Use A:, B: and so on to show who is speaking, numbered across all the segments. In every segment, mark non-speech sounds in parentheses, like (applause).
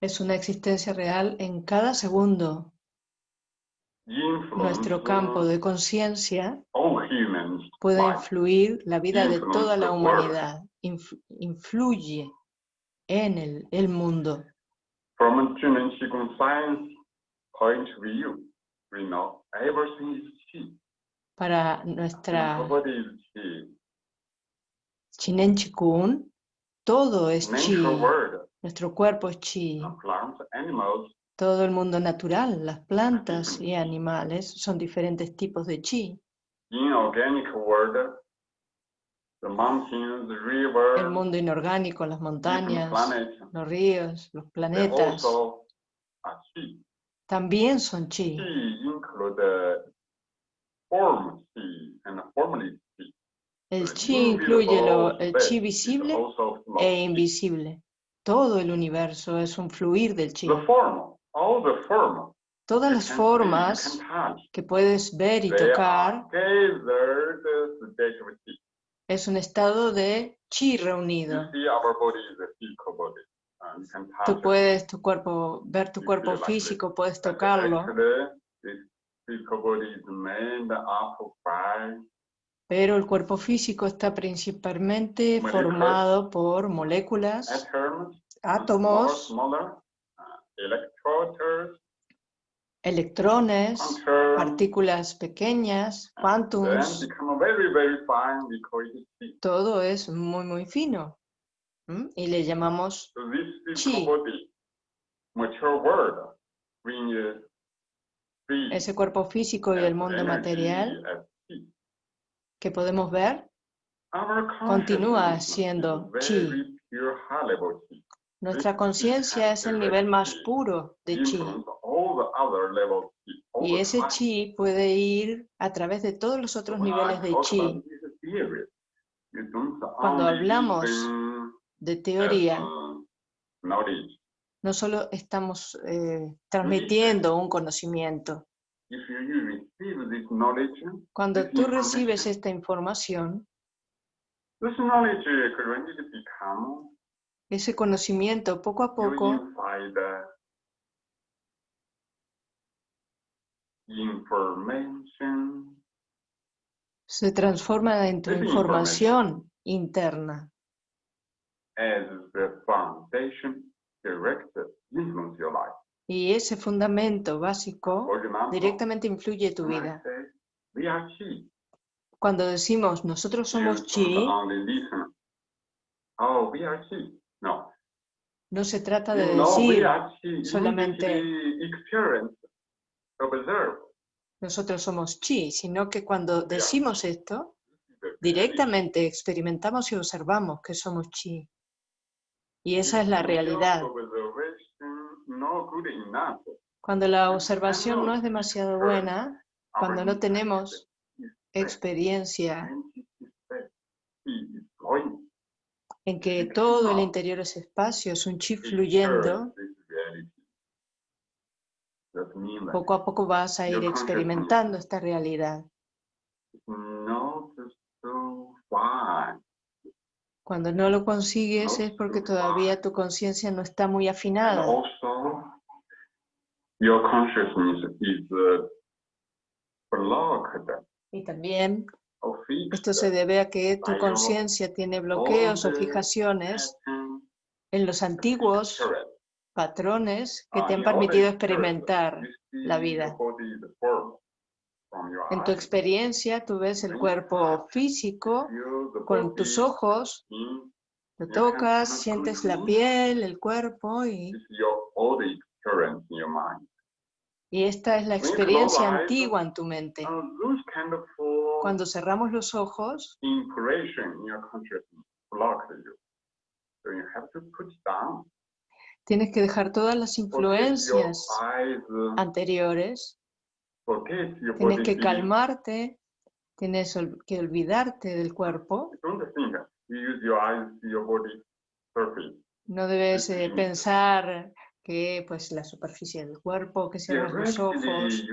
A: Es una existencia real en cada segundo. Nuestro campo de conciencia puede influir la vida de toda la humanidad. Inf- influye en el, el mundo. Para nuestra. Chinen Chikun, todo es chi. Nuestro cuerpo es chi. Todo el mundo natural, las plantas y animales son diferentes tipos de chi.
B: inorganic world, the mountains, the rivers,
A: El mundo inorgánico, las montañas, los ríos, los planetas, también son chi. El
B: The
A: chi incluye lo- el
B: invisible
A: chi
B: is
A: visible e invisible. Todo el universo es un fluir del chi. Todas las formas que puedes ver y tocar es un estado de chi reunido. Tú puedes tu cuerpo, ver tu cuerpo físico, puedes tocarlo, pero el cuerpo físico está principalmente formado por moléculas, átomos,
B: uh,
A: electrones, partículas pequeñas, quantums, todo es muy, muy fino. Y le llamamos
B: see
A: ese cuerpo físico y el mundo material que podemos ver, continúa siendo Qi. Nuestra conciencia es el nivel más puro de chi. Y ese chi puede ir a través de todos los otros niveles de chi. Cuando hablamos De teoría,
B: uh,
A: no solo estamos eh, transmitiendo un conocimiento.
B: Knowledge,
A: Cuando tú recibes
B: information,
A: esta información,
B: become
A: ese conocimiento poco a poco. se transforma en tu información interna.
B: As the foundation direct influence your life.
A: Y ese fundamento básico directamente influye tu vida. Cuando decimos nosotros somos chi.
B: Oh, we are chi. No.
A: se trata de decir solamente- nosotros somos chi, sino que cuando decimos esto, directamente experimentamos y observamos que somos chi. Y esa es la realidad. Cuando la observación no es demasiado buena, cuando no tenemos experiencia en que todo el interior es espacio, es un chi fluyendo, poco a poco vas a ir experimentando esta realidad.
B: it's not so fine.
A: Cuando no lo consigues es porque todavía tu conciencia no está muy afinada. Y también esto se debe a que tu conciencia tiene bloqueos o fijaciones en los antiguos patrones que te han permitido experimentar. la vida. En tu experiencia tú ves el cuerpo físico con tus ojos, lo tocas, sientes la piel, el cuerpo y, y esta es la experiencia antigua en tu mente. Cuando cerramos los ojos,
B: impression in your consciousness block you. So you have to put it down.
A: tienes que dejar todas las influencias
B: eyes, uh,
A: anteriores,
B: forget your
A: tienes que calmarte, tienes que olvidarte del cuerpo, no debes eh, pensar que pues la superficie del cuerpo, que cierras los ojos,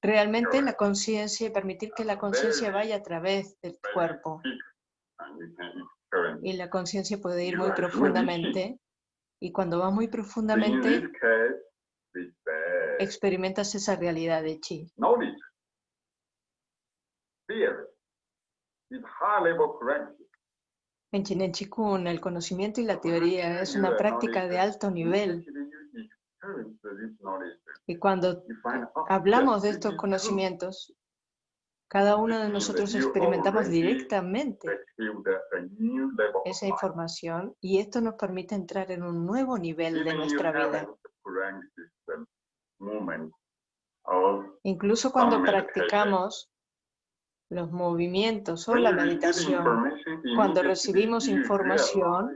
A: realmente la conciencia permitir que la conciencia vaya a través del cuerpo. y la conciencia puede ir muy profundamente. Y cuando vas muy profundamente, experimentas esa realidad de chi. En Chinen Chikun, el conocimiento y la teoría es una práctica de alto nivel. Y cuando hablamos de estos conocimientos, cada uno de nosotros experimentamos directamente esa información y esto nos permite entrar en un nuevo nivel de nuestra vida. Incluso cuando practicamos los movimientos o la meditación, cuando recibimos información,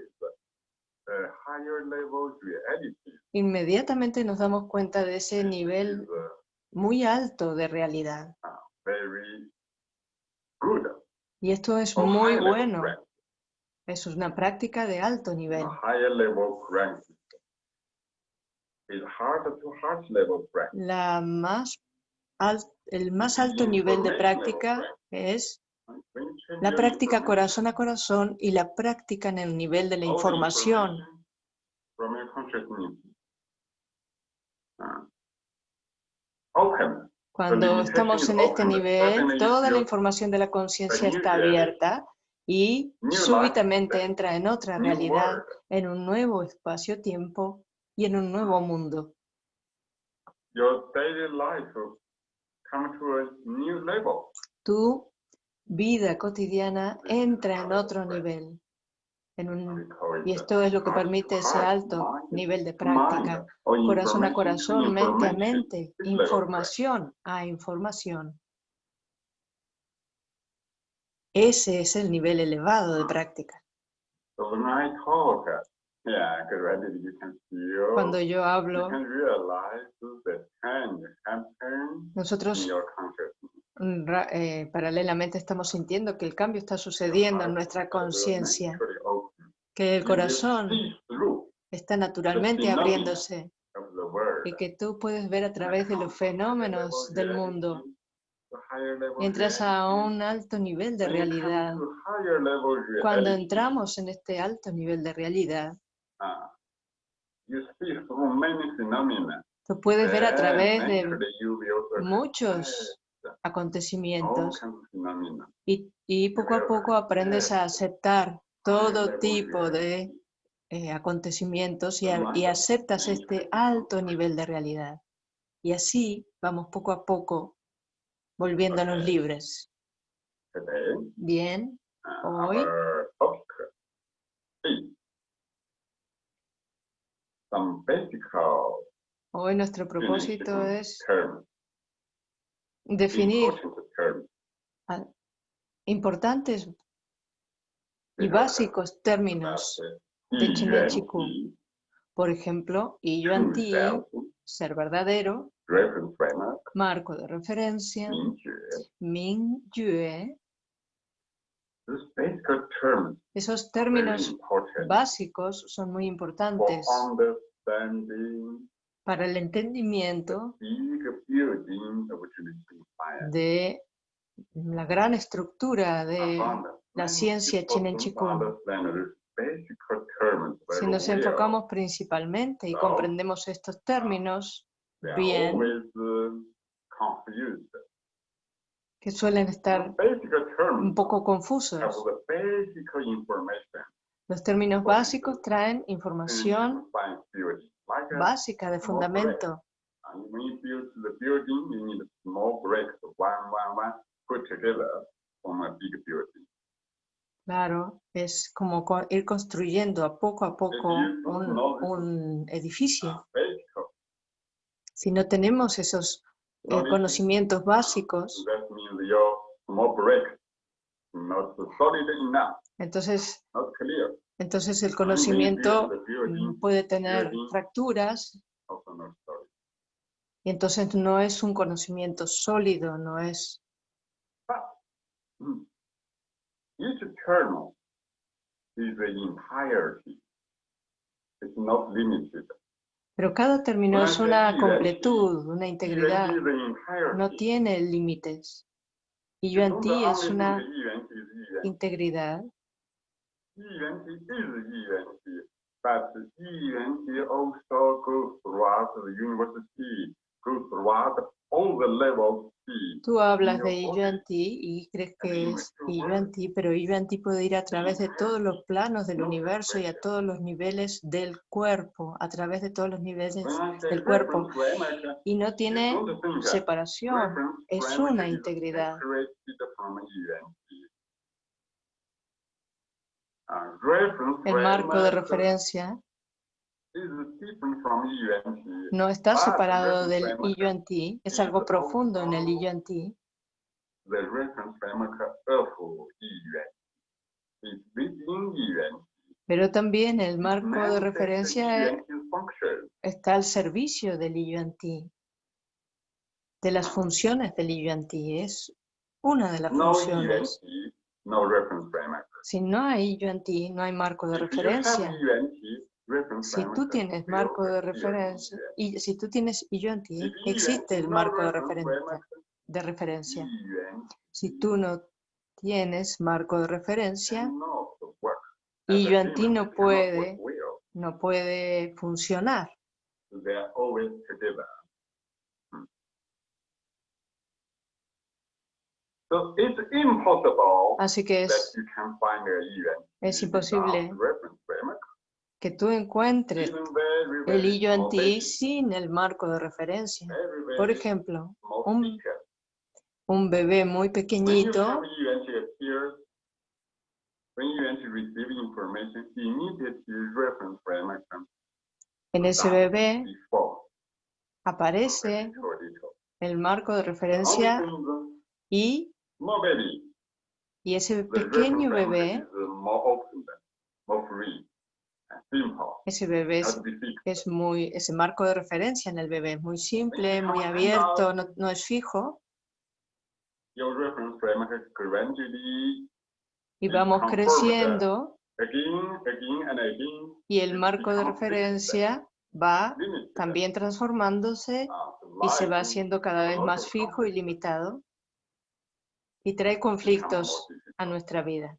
A: inmediatamente nos damos cuenta de ese nivel muy alto de realidad. Y esto es muy bueno. Es una práctica de alto nivel. La más el más alto nivel de práctica es la práctica corazón a corazón y la práctica en el nivel de la información. Cuando estamos en este nivel, toda la información de la conciencia está abierta y súbitamente entra en otra realidad, en un nuevo espacio-tiempo y en un nuevo mundo.
B: Your daily life will come to a new level.
A: Tu vida cotidiana entra en otro nivel. en un- y esto es lo que permite ese alto nivel de práctica. Corazón a corazón, mente a mente, información a información. Ese es el nivel elevado de práctica. Cuando yo hablo, nosotros mm, eh, paralelamente estamos sintiendo que el cambio está sucediendo en nuestra conciencia, que el corazón está naturalmente abriéndose. y que tú puedes ver a través de los fenómenos del mundo. Entras a un alto nivel de realidad. Cuando entramos en este alto nivel de realidad,
B: Ah,
A: tú puedes ver a través de muchos acontecimientos. y, y poco a poco aprendes a aceptar todo tipo de eh, acontecimientos y, a- y aceptas este alto nivel de realidad. Y así vamos poco a poco volviéndonos libres. Bien, Hoy.
B: Some basic
A: hoy nuestro propósito es definir importantes y básicos términos de Chinen Chikung. Por ejemplo, y Yuan Ti, ser verdadero, marco de referencia. Ming Yue, esos términos básicos son muy importantes para el entendimiento de la gran estructura de la ciencia Chinen
B: people
A: Chikung. Si nos enfocamos principalmente y comprendemos estos términos bien. Que suelen estar un poco confusos, los términos básicos traen
B: in
A: información básica de fundamento. Claro, es como co- ir construyendo a poco a poco un, un edificio. Si no tenemos esos eh, conocimientos básicos, entonces, entonces el conocimiento mm, puede tener fracturas. y entonces no es un conocimiento sólido, no es Pero cada término es una completud, una integridad, no tiene límites. Y Yuan
B: not
A: Ti es una integridad Tú hablas de Yuan-Ti y crees que es Yuan-Ti, pero Yuan-Ti puede ir a través de todos los planos del universo y a todos los niveles del cuerpo, a través de todos los niveles del cuerpo. Y no tiene separación, es una integridad. El marco de referencia no está separado del Yuan-Ti, es algo profundo en el Yuan-Ti. Pero también el marco de referencia está al servicio del Yuan-Ti, de las funciones del Yuan-Ti. Es una de las funciones. Si no hay Yuan-Ti, no hay marco de referencia. Si tú tienes marco de referencia, y si tú tienes Yuan-Ti, existe el marco de referencia, de referencia. Si tú no tienes marco de referencia, y Yuan-Ti no puede, no puede funcionar. Así que es, es imposible que tú encuentres el hillo en ti sin el marco de referencia. Por ejemplo, un, un bebé muy pequeñito en ese bebé aparece el marco de referencia y, y ese pequeño bebé ese bebé es, muy, ese marco de referencia en el bebé es muy simple, muy abierto, no, es fijo. Y vamos creciendo. Y el marco de referencia va también transformándose y se va haciendo cada vez más fijo y limitado. Y trae conflictos a nuestra vida.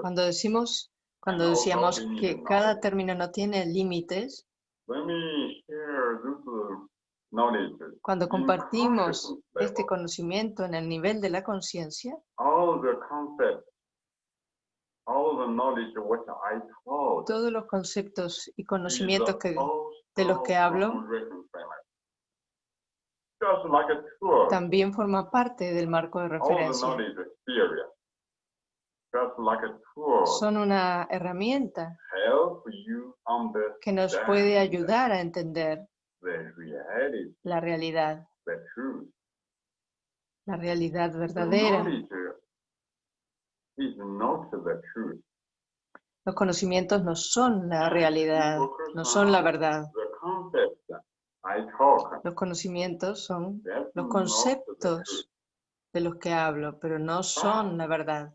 A: Cuando decimos, cuando decíamos que cada término no tiene límites, cuando compartimos este conocimiento en el nivel de la conciencia, todos los conceptos y conocimientos que, de los que hablo también forma parte del marco de referencia. Son una herramienta que nos puede ayudar a entender la realidad, la realidad verdadera. Los conocimientos no son la realidad, no son la verdad. Los conocimientos son los conceptos de los que hablo, pero no son la verdad.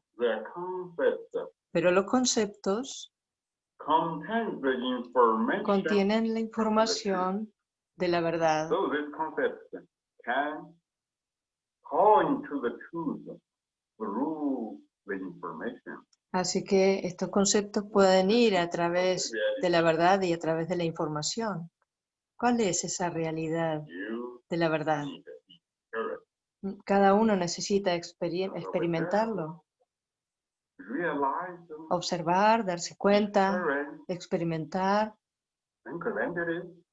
A: Pero los conceptos contienen la información de la verdad. Así que estos conceptos pueden ir a través de la verdad y a través de la información. ¿Cuál es esa realidad de la verdad? Mm, cada uno necesita experimentarlo. Observar, darse cuenta, experimentar.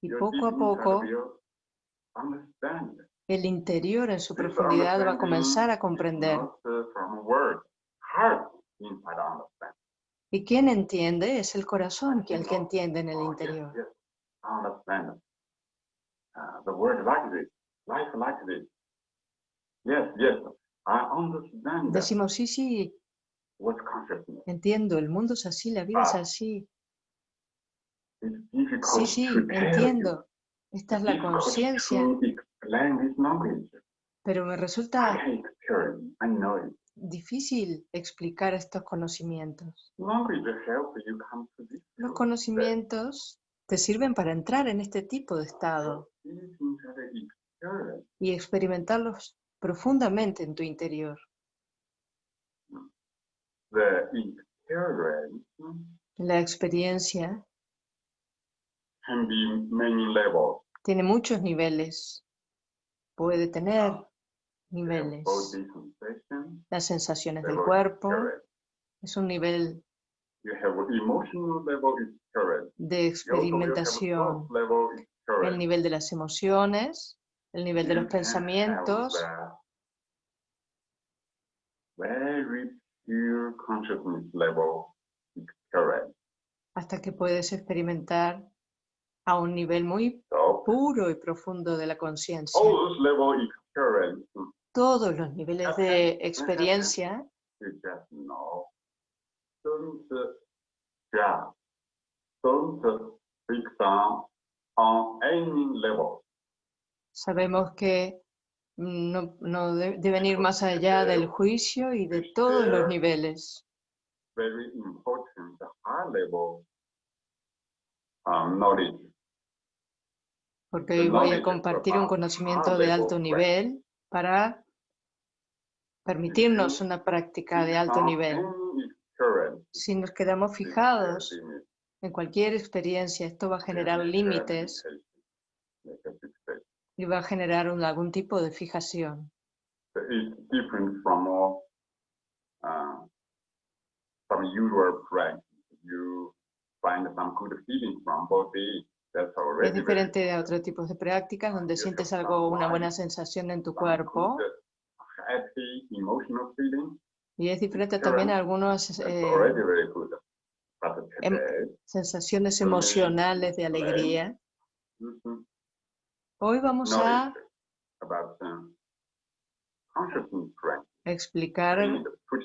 A: Y poco a poco, el interior en su profundidad va a comenzar a comprender. ¿Y quién entiende? Es el corazón el que entiende en el interior. Uh, the world like this, life like this. Yes, yes, I understand. Decimos, sí, sí. Consciousness? Entiendo, el mundo es así, la vida es así. Sí, sí, entiendo. Esta es la conciencia. Pero me resulta difícil explicar estos conocimientos. Los conocimientos te sirven para entrar en este tipo de estado. Y experimentarlos profundamente en tu interior. La experiencia tiene muchos niveles. Puede tener niveles. Las sensaciones del cuerpo es un nivel de experimentación. El nivel de las emociones, el nivel de los pensamientos. Hasta que puedes experimentar a un nivel muy puro y profundo de la conciencia. Todos los niveles de experiencia Sabemos que no, no deben ir más allá del juicio y de todos los niveles. Porque hoy voy a compartir un conocimiento de alto nivel para permitirnos una práctica de alto nivel. Si nos quedamos fijados en cualquier experiencia, esto va a generar límites y va a generar algún tipo de fijación. Es diferente de otros tipos de prácticas donde sientes algo, una buena sensación en tu cuerpo. Y es diferente también a algunas eh, em, sensaciones emocionales de alegría. Hoy vamos a explicar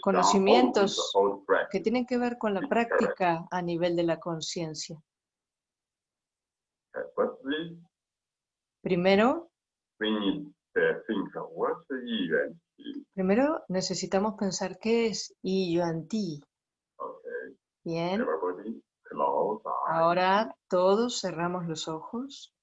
A: conocimientos que tienen que ver con la práctica a nivel de la conciencia. Primero, primero necesitamos pensar qué es ti. Bien. Ahora todos cerramos los ojos.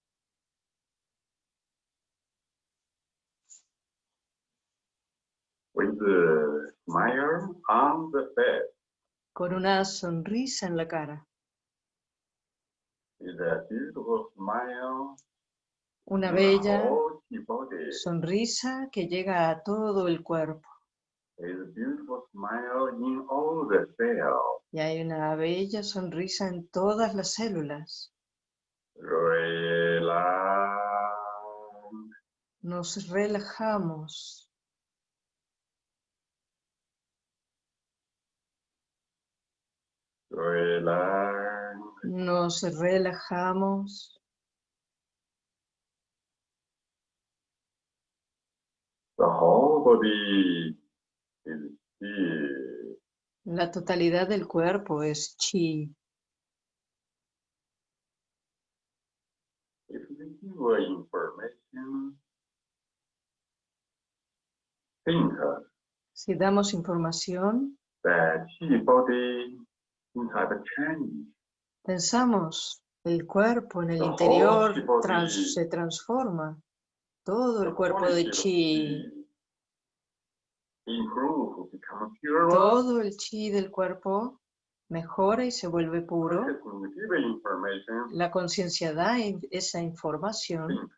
A: Con una sonrisa en la cara. Una bella sonrisa que llega a todo el cuerpo. Y hay una bella sonrisa en todas las células. Nos relajamos. Nos relajamos. La totalidad del cuerpo es chi. Si damos información, Pensamos, el cuerpo en el interior se transforma. Todo el cuerpo de chi. Todo el chi del cuerpo mejora y se vuelve puro. La conciencia da esa información.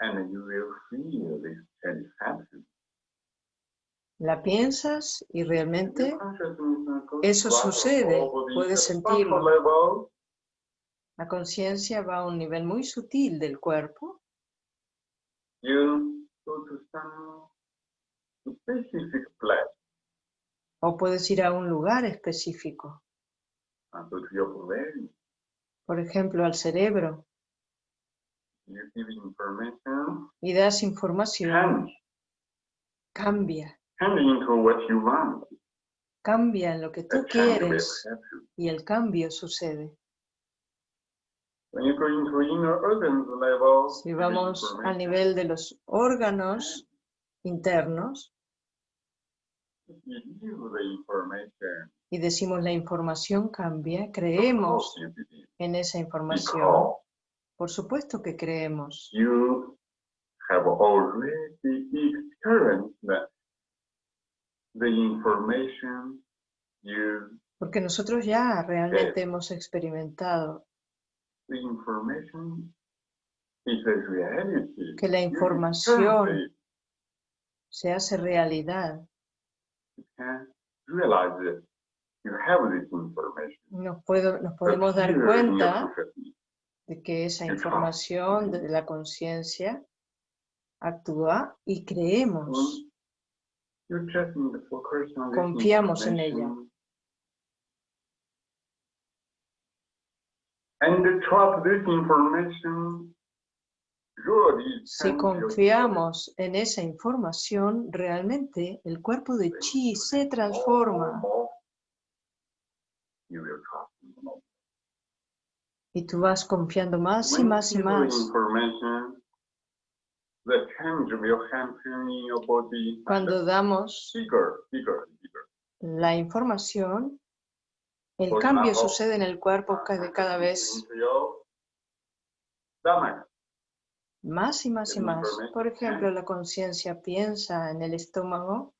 A: And you will feel this satisfaction. La piensas y realmente eso sucede, puedes sentirlo. La conciencia va a un nivel muy sutil del cuerpo. O puedes ir a un lugar específico. Por ejemplo, al cerebro. Y das información. Cambia. Cambia en lo que tú quieres y el cambio sucede. Si vamos al nivel de los órganos internos, Y decimos la información cambia, creemos en esa información. Por supuesto que creemos. Porque nosotros ya realmente hemos experimentado que la información se hace realidad. Nos, puedo, nos podemos dar cuenta de que esa información de la conciencia actúa y creemos. Confiamos en ella. Si confiamos en esa información, realmente el cuerpo de chi se transforma. Y tú vas confiando más y más y más. Cuando damos la información, el cambio sucede en el cuerpo de cada vez más y más y más. Por ejemplo, la conciencia piensa en el estómago,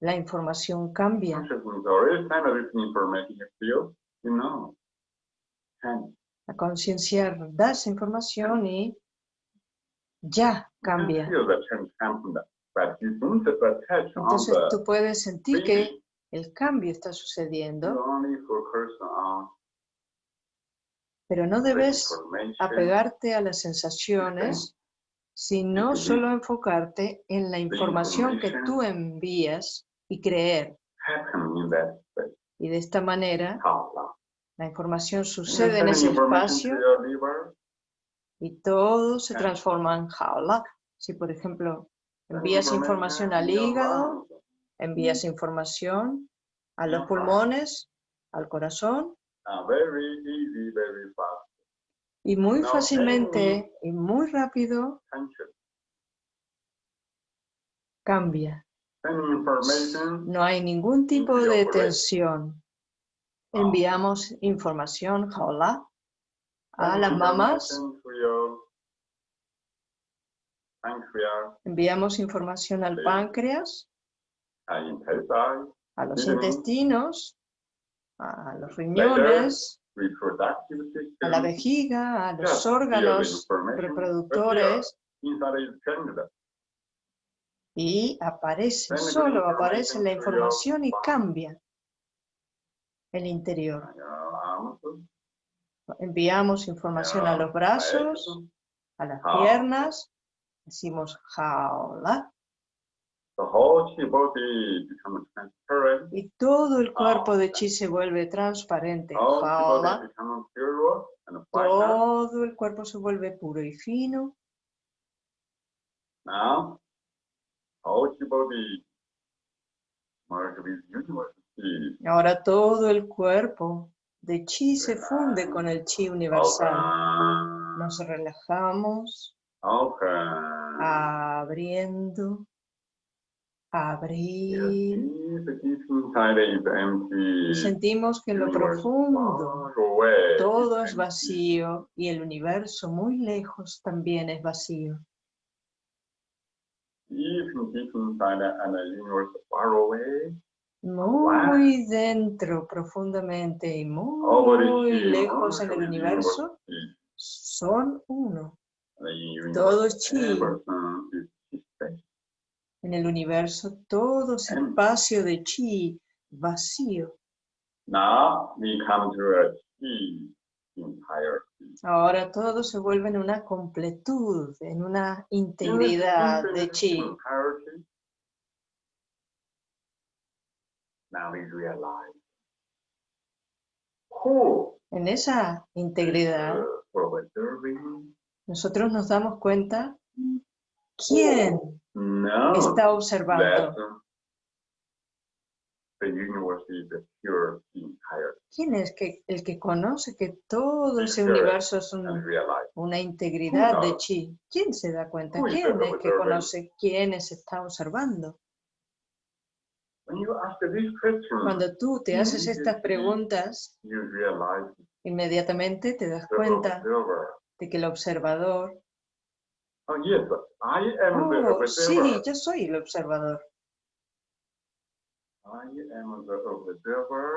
A: la información cambia. La conciencia da esa información y ya cambia. Entonces tú puedes sentir que el cambio está sucediendo, pero no debes apegarte a las sensaciones, sino solo enfocarte en la información que tú envías y creer. Y de esta manera, la información sucede en ese espacio y todo se transforma en jaula. Si, por ejemplo, envías información al hígado, envías información a los pulmones, al corazón, y muy fácilmente y muy rápido cambia. No hay ningún tipo de tensión. Enviamos información, jaula, a las mamás Enviamos información al páncreas, a los intestinos, a los riñones, a la vejiga, a los órganos reproductores. Y aparece, solo aparece la información y cambia el interior. Enviamos información a los brazos, a las piernas, decimos jaula. Y todo el cuerpo de chi se vuelve transparente. Jaula. Todo el cuerpo se vuelve puro y fino. Ahora todo el cuerpo de chi se funde con el chi universal. Nos relajamos. Abriendo. Abrir. Y sentimos que en lo profundo todo es vacío y el universo muy lejos también es vacío. Muy dentro, profundamente y muy lejos en el universo, son uno. Todo es chi. En el universo todo es espacio de chi vacío. Ahora todo se vuelve en una completud, en una integridad de chi. En esa integridad nosotros nos damos cuenta quién está observando. ¿Quién es que, el que conoce que todo ese universo es una integridad de chi? ¿Quién se da cuenta? ¿Quién es que conoce quién se está observando? Cuando tú te haces estas preguntas, inmediatamente te das cuenta de que el observador...
B: Oh,
A: oh sí, yo soy el observador.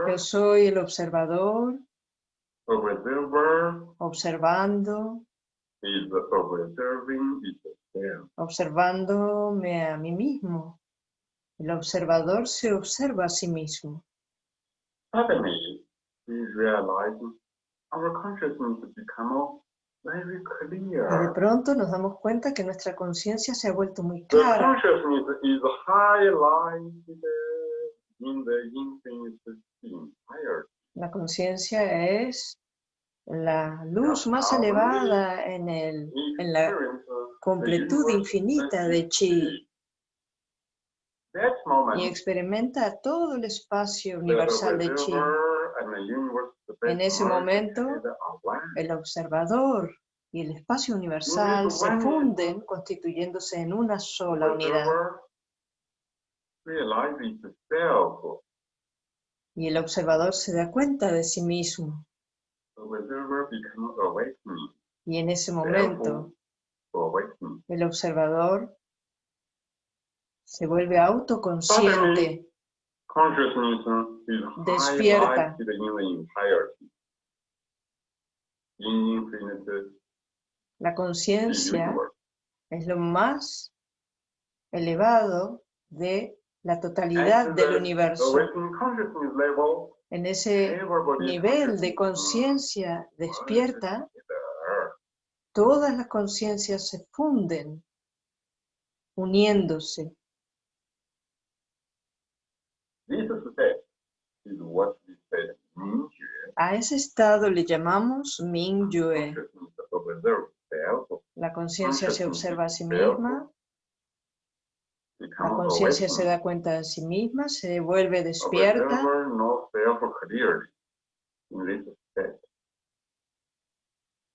A: Yo soy el observador. Observando. Observándome a mí mismo. El observador se observa a sí mismo. Y de pronto nos damos cuenta que nuestra conciencia se ha vuelto muy clara. La conciencia es la luz más elevada en, el, en la completud infinita de Chi y experimenta todo el espacio universal de Chi. En ese momento, el observador y el espacio universal se funden constituyéndose en una sola unidad. Y el observador se da cuenta de sí mismo. Y en ese momento, el observador se vuelve autoconsciente, despierta. La conciencia es lo más elevado de la totalidad del universo. En ese nivel de conciencia despierta, todas las conciencias se funden, uniéndose. A ese estado le llamamos Mingyue. La conciencia se observa a sí misma, la conciencia se da cuenta de sí misma, se vuelve despierta.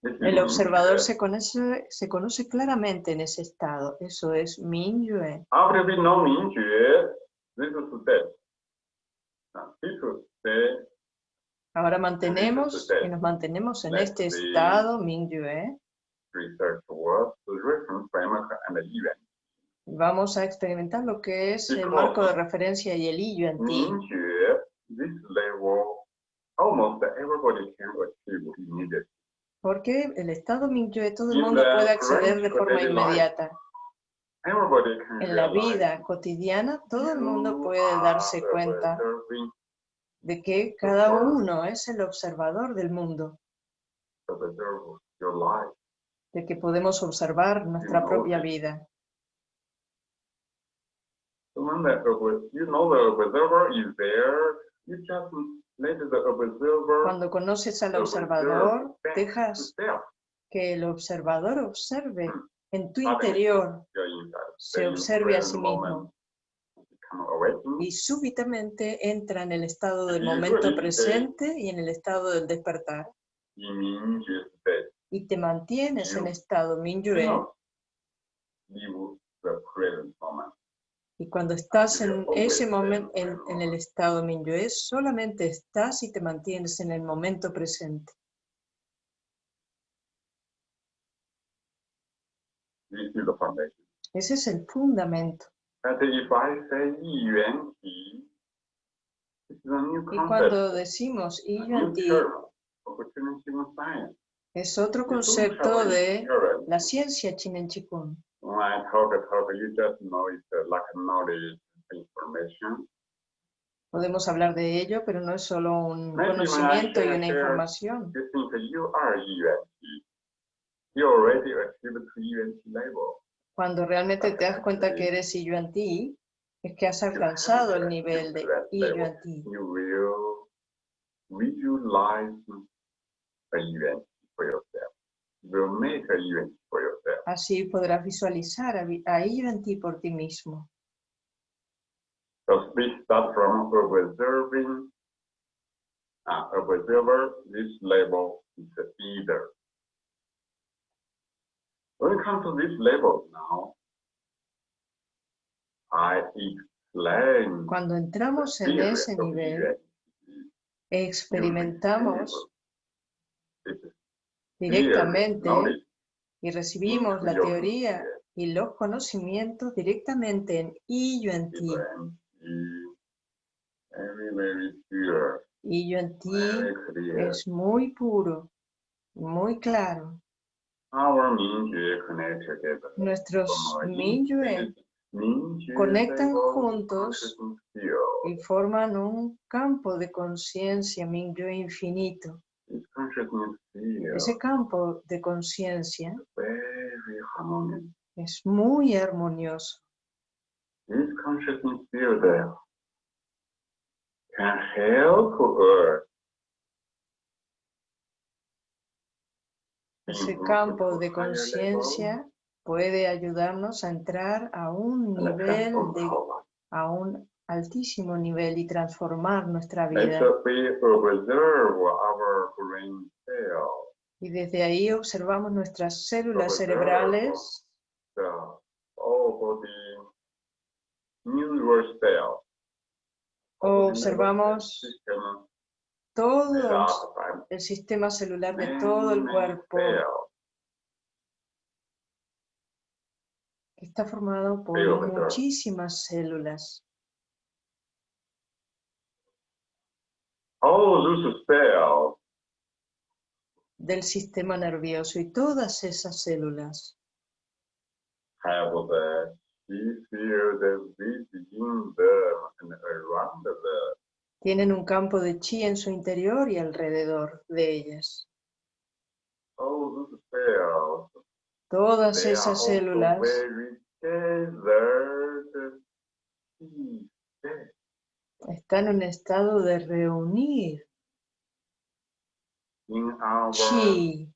A: El observador se conoce, se conoce claramente en ese estado. Eso es Mingyue. Ahora mantenemos y nos mantenemos en este estado Mingyue. Vamos a experimentar lo que es el marco de referencia y el Yuan Ti. Porque el estado Mingyue todo el mundo puede acceder de forma inmediata. En la vida cotidiana todo el mundo puede darse cuenta de que cada uno es el observador del mundo. De que podemos observar nuestra propia vida. Cuando conoces al observador, dejas que el observador observe en tu interior, se observe a sí mismo y súbitamente entra en el estado del momento presente y en el estado del despertar. Y te mantienes en estado Minyue. Y cuando estás en ese momento, en, en, el estado Minyue, solamente estás y te mantienes en el momento presente. Ese es el fundamento. Y cuando decimos Ti, es otro concepto de la ciencia Chinen Chikun. Podemos hablar de ello, pero no es solo un conocimiento y una información. Cuando realmente te das cuenta que eres Yuan Ti, es que has alcanzado el nivel de Yuan Ti. Así podrás visualizar a, a Yuan Ti por ti mismo.
B: So we start from observing, uh, observer, this level is either When it comes to this level now, I
A: Cuando entramos en ese nivel, experimentamos directamente y recibimos la teoría y los conocimientos directamente en I Yuan Ti. I Yuan Ti es muy puro, muy claro. Nuestros Mingyue conectan juntos y forman un campo de conciencia Mingyue infinito. Ese campo de conciencia es muy armonioso. Ese campo de conciencia puede ayudarnos a entrar a un nivel de, a un altísimo nivel y transformar nuestra vida. Y desde ahí observamos nuestras células cerebrales. observamos todo el sistema celular de todo el cuerpo. está formado por muchísimas células. del sistema nervioso y todas esas células tienen un campo de chi en su interior y alrededor de ellas. Todas esas células están en estado de reunir chi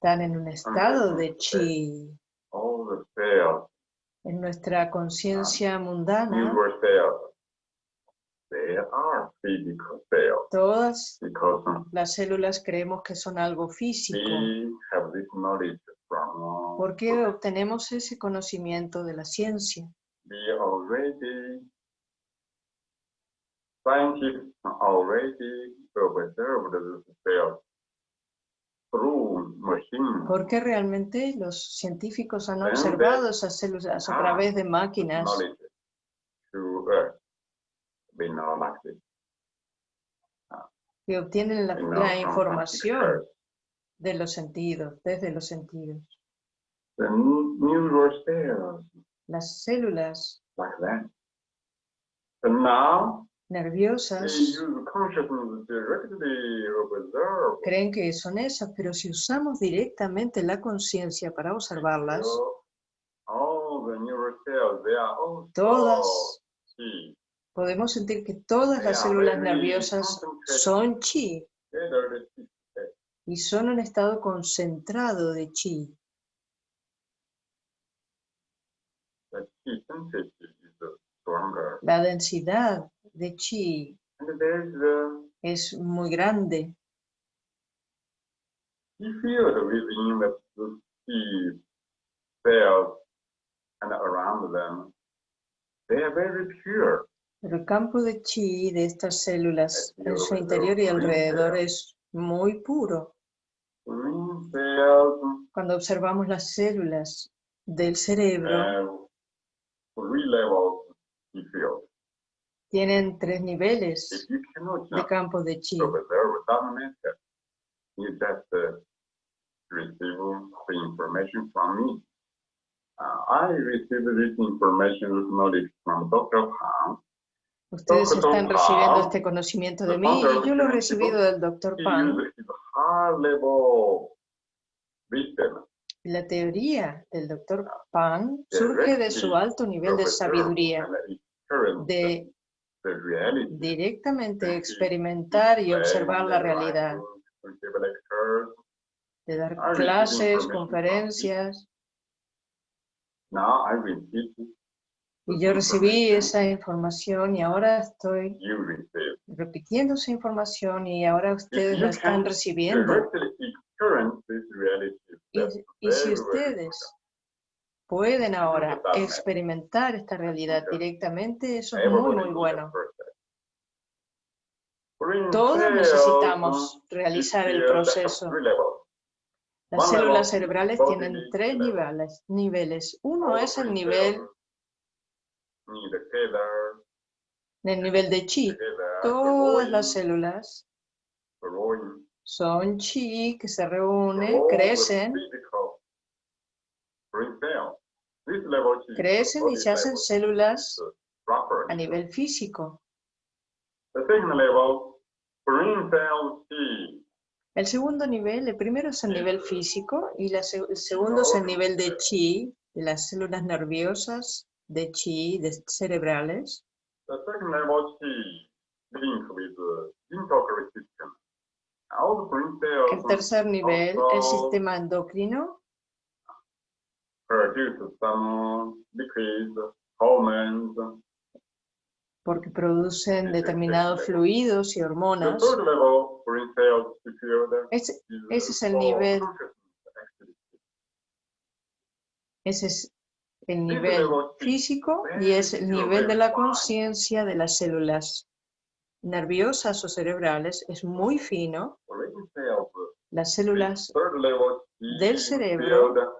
A: están en un estado de chi. En nuestra conciencia mundana, todas las células creemos que son algo físico. ¿Por qué obtenemos ese conocimiento de la ciencia? Porque realmente los científicos han observado esas células a través de máquinas. Que obtienen la, información de los sentidos, desde los sentidos. Las células nerviosas. Creen que son esas, pero si usamos directamente la conciencia para observarlas, todas, podemos sentir que todas las células nerviosas son chi. Y son un estado concentrado de chi. La densidad de chi es muy grande. Pero el campo de chi de estas células en su interior y alrededor es muy puro. Cuando observamos las células del cerebro, tienen tres niveles de campo de chi. Ustedes están recibiendo este conocimiento de mí y yo lo he recibido del Dr. Pan. La teoría del Dr. Pan surge de su alto nivel de sabiduría, de directamente experimentar y observar la realidad, de dar clases, conferencias. Y yo recibí esa información y ahora estoy repitiendo esa información y ahora ustedes la están recibiendo. Y si ustedes pueden ahora experimentar esta realidad directamente, eso es muy, muy bueno. Todos necesitamos realizar el proceso. Las células cerebrales tienen tres niveles. niveles. Uno es el nivel, el nivel de chi. Todas las células son chi que se reúnen, crecen, crecen y se hacen células a nivel físico. El segundo nivel, el primero es el nivel físico y el segundo es el nivel de chi, de las células nerviosas de chi, de cerebrales. El tercer nivel, el sistema endocrino. Porque producen determinados fluidos y hormonas. Ese, es el nivel. Ese es el nivel físico y es el nivel de la conciencia de las células nerviosas o cerebrales. Es muy fino. Las células del cerebro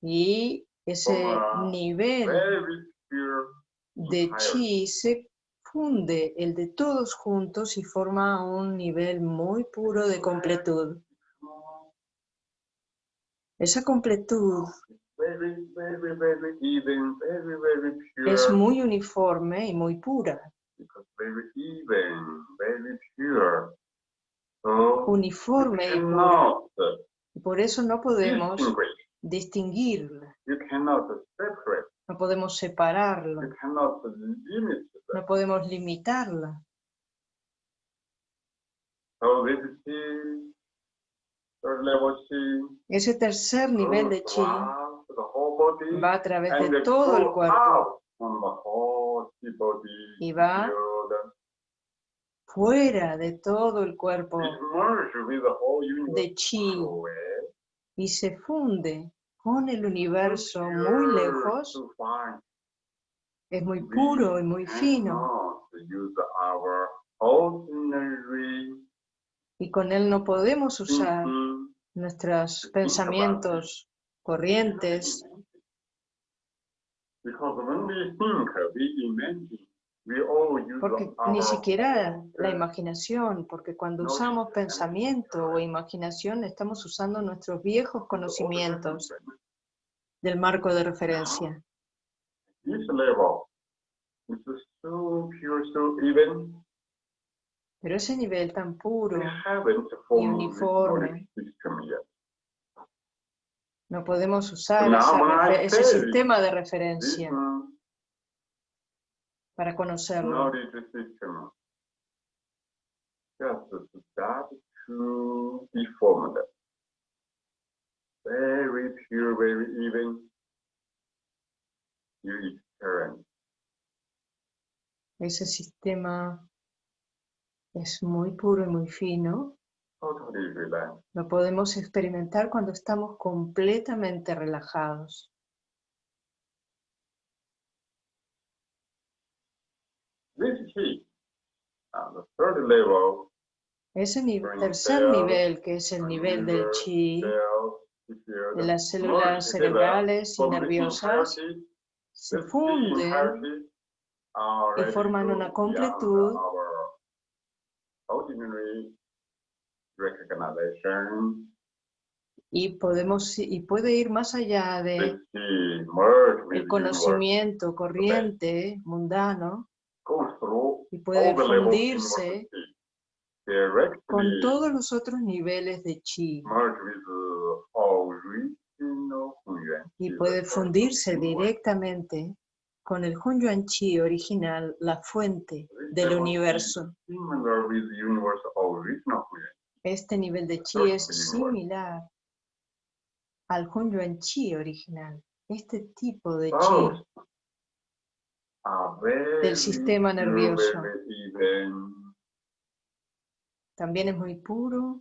A: y ese nivel de chi se funde el de todos juntos y forma un nivel muy puro de completud. Esa completud es muy uniforme y muy pura. Uniforme y pura. por eso no podemos distinguirla. No podemos separarla. No podemos limitarla. Ese tercer nivel de chi va a través de todo el cuerpo. y va fuera de todo el cuerpo de chi y se funde con el universo muy lejos es muy puro y muy fino. Y con él no podemos usar nuestros pensamientos corrientes. Porque ni siquiera la imaginación, porque cuando usamos pensamiento o imaginación estamos usando nuestros viejos conocimientos del marco de referencia. Pero ese nivel tan puro y uniforme, no podemos usar ese sistema de referencia para conocerlo. Very pure, very even. Ese sistema es muy puro y muy fino. Lo podemos experimentar cuando estamos completamente relajados. Ese tercer nivel, que es el nivel del chi, de las células cerebrales y nerviosas, se funden y forman una completud y podemos y puede ir más allá de el conocimiento corriente mundano y puede fundirse con todos los otros niveles de chi. y puede fundirse directamente con el Hunyuan Chi original, la fuente del universo. Este nivel de Chi es similar al Hunyuan Chi original. Este tipo de Chi del sistema nervioso también es muy puro,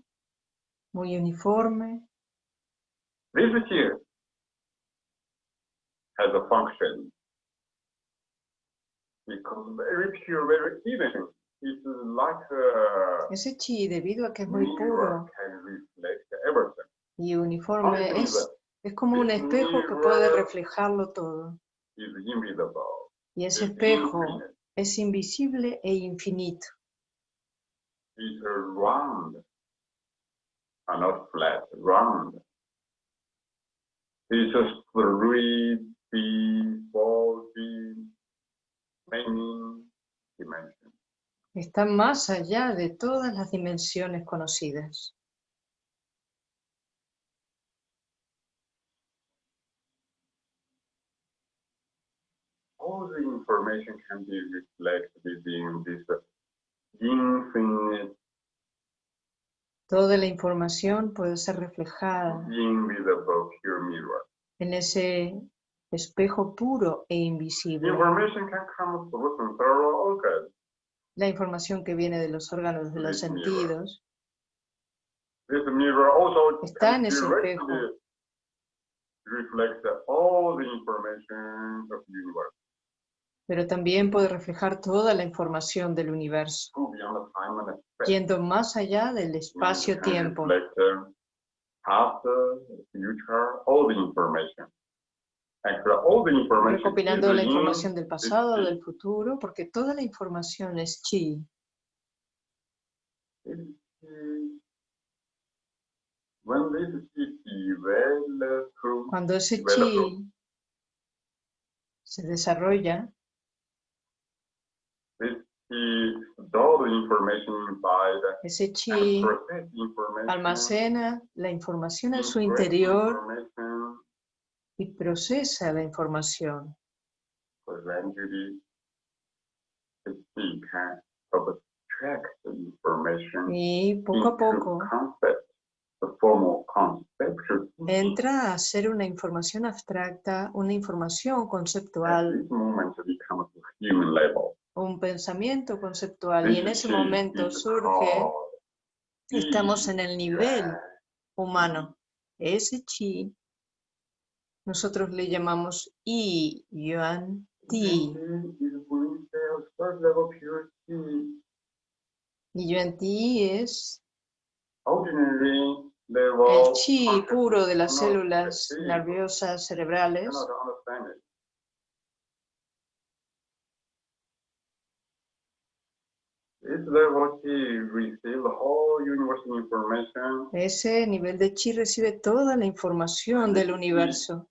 A: muy uniforme.
B: This has a function. Because very pure, very even. It's like a
A: Ese chi, debido a que es muy puro y uniforme, es, es como un espejo que puede reflejarlo todo. Y ese espejo es invisible e infinito
B: is round, and not flat, round. Three four many dimensions.
A: Está más allá de todas las dimensiones conocidas.
B: All the information can be reflected in this
A: Toda la información puede ser reflejada en ese espejo puro e invisible. La información que viene de los órganos de los sentidos está en ese espejo pero también puede reflejar toda la información del universo, yendo más allá del espacio-tiempo. Recopilando la información del pasado, del futuro, porque toda la información es chi. Cuando ese chi se desarrolla, ese chi almacena la información en su interior y procesa la información. Y poco a poco entra a ser una información abstracta, una información conceptual un pensamiento conceptual y en ese momento surge, estamos en el nivel humano. Ese chi, nosotros le llamamos I, Yuan, Ti. Y Yuan Ti es el chi puro de las células nerviosas cerebrales Ese nivel de chi recibe toda la información del universo.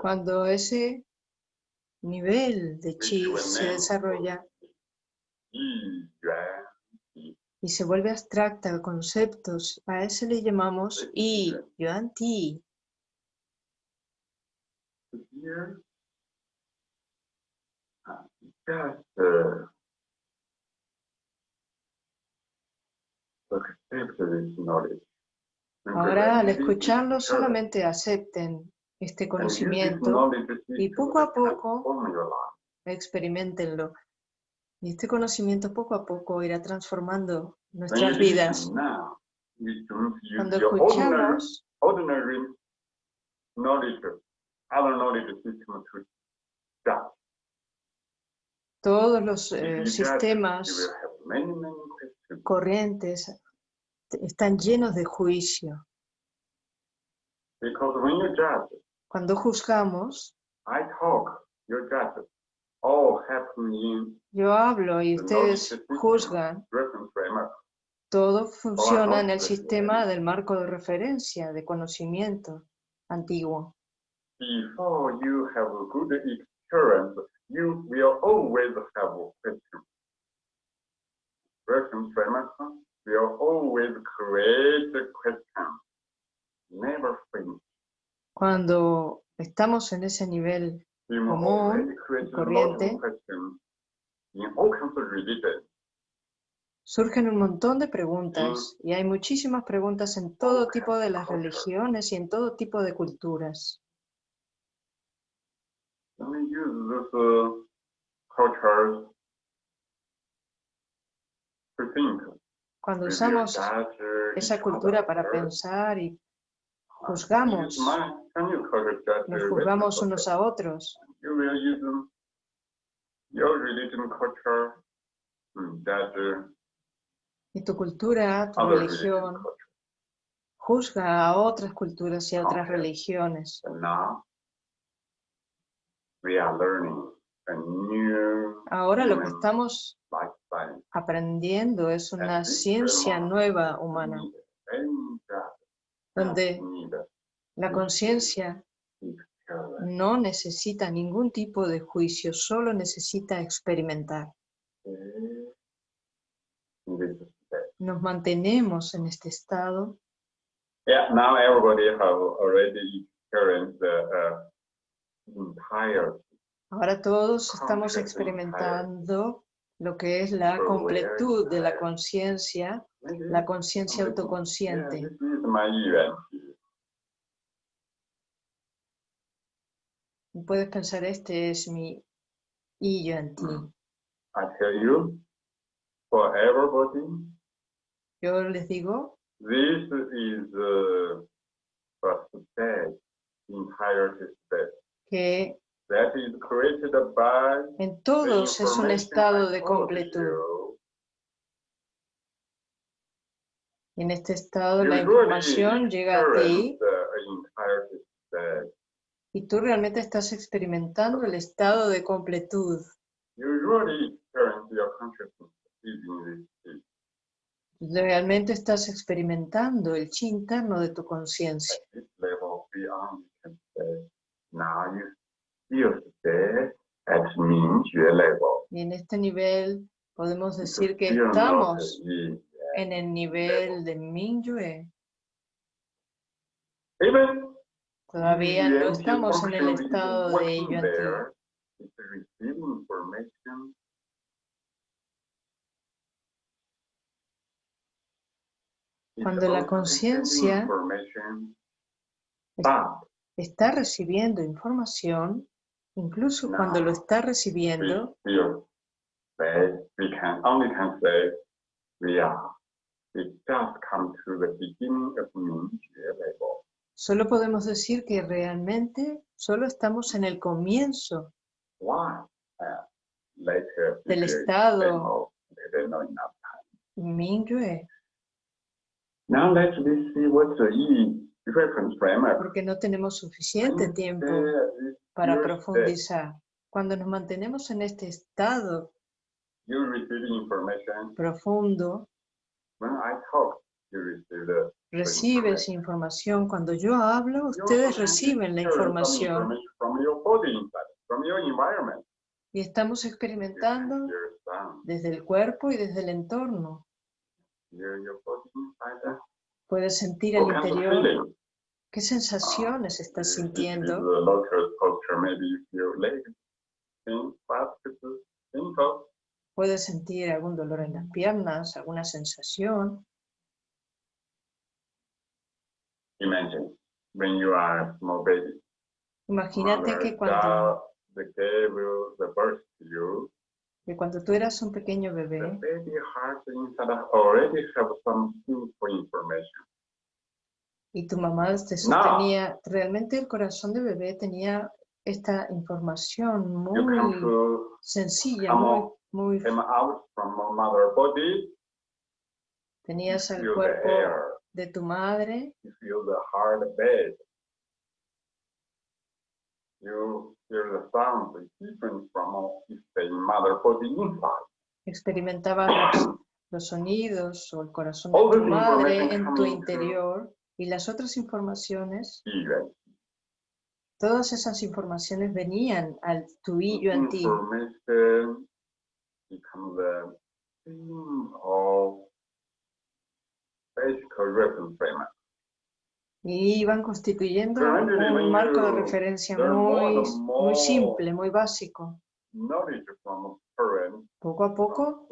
A: Cuando ese nivel de chi se desarrolla, y se vuelve abstracta, conceptos, a ese le llamamos I, Yuan Ti. Ahora, al escucharlo, solamente acepten este conocimiento y poco a poco experimentenlo. Y este conocimiento poco a poco irá transformando nuestras vidas. Cuando escuchamos todos los eh, sistemas corrientes están llenos de juicio. Cuando juzgamos, yo hablo y ustedes juzgan. Todo funciona en el sistema del marco de referencia, de conocimiento antiguo. Cuando estamos en ese nivel común, corriente, surgen un montón de preguntas y hay muchísimas preguntas en todo tipo de las religiones y en todo tipo de culturas. Cuando usamos esa cultura para pensar y juzgamos, nos juzgamos unos a otros. Y tu cultura, tu religión, juzga a otras culturas y a otras religiones. Ahora lo que estamos aprendiendo es una ciencia nueva humana, donde la conciencia no necesita ningún tipo de juicio, solo necesita experimentar. Nos mantenemos en este estado. Ahora todos estamos experimentando lo que es la completud de la conciencia, la conciencia autoconsciente. Puedes pensar, este es mi y yo en ti. Yo les digo,
B: this is the
A: que
B: that is created by
A: en todos es un estado de completud. Y en este estado la información llega a ti y tú realmente estás experimentando el estado de completud. Realmente estás experimentando el chi interno de tu conciencia. Y en este nivel podemos decir que estamos en el nivel de Mingyue. Todavía no estamos en el estado de ello antiguo. Cuando la conciencia está recibiendo información, incluso cuando lo está recibiendo, Solo podemos decir que realmente solo estamos en el comienzo del estado Mingyue. Porque no tenemos suficiente tiempo para profundizar. Cuando nos mantenemos en este estado profundo, recibes información. Cuando yo hablo, ustedes reciben la información. Y estamos experimentando desde el cuerpo y desde el entorno. Puedes sentir el interior. ¿Qué sensaciones estás sintiendo? Puedes sentir algún dolor en las piernas, alguna sensación. Imagínate que cuando, que cuando tú eras un pequeño bebé, y tu mamá te sostenía, realmente el corazón de bebé tenía esta información muy sencilla, muy, muy... Tenías el cuerpo de tu madre. Experimentabas (coughs) los, sonidos o el corazón de tu madre en tu interior y las otras informaciones Todas esas informaciones venían al tu y yo en ti. Y iban constituyendo un marco de referencia muy, muy simple, muy básico. Poco a poco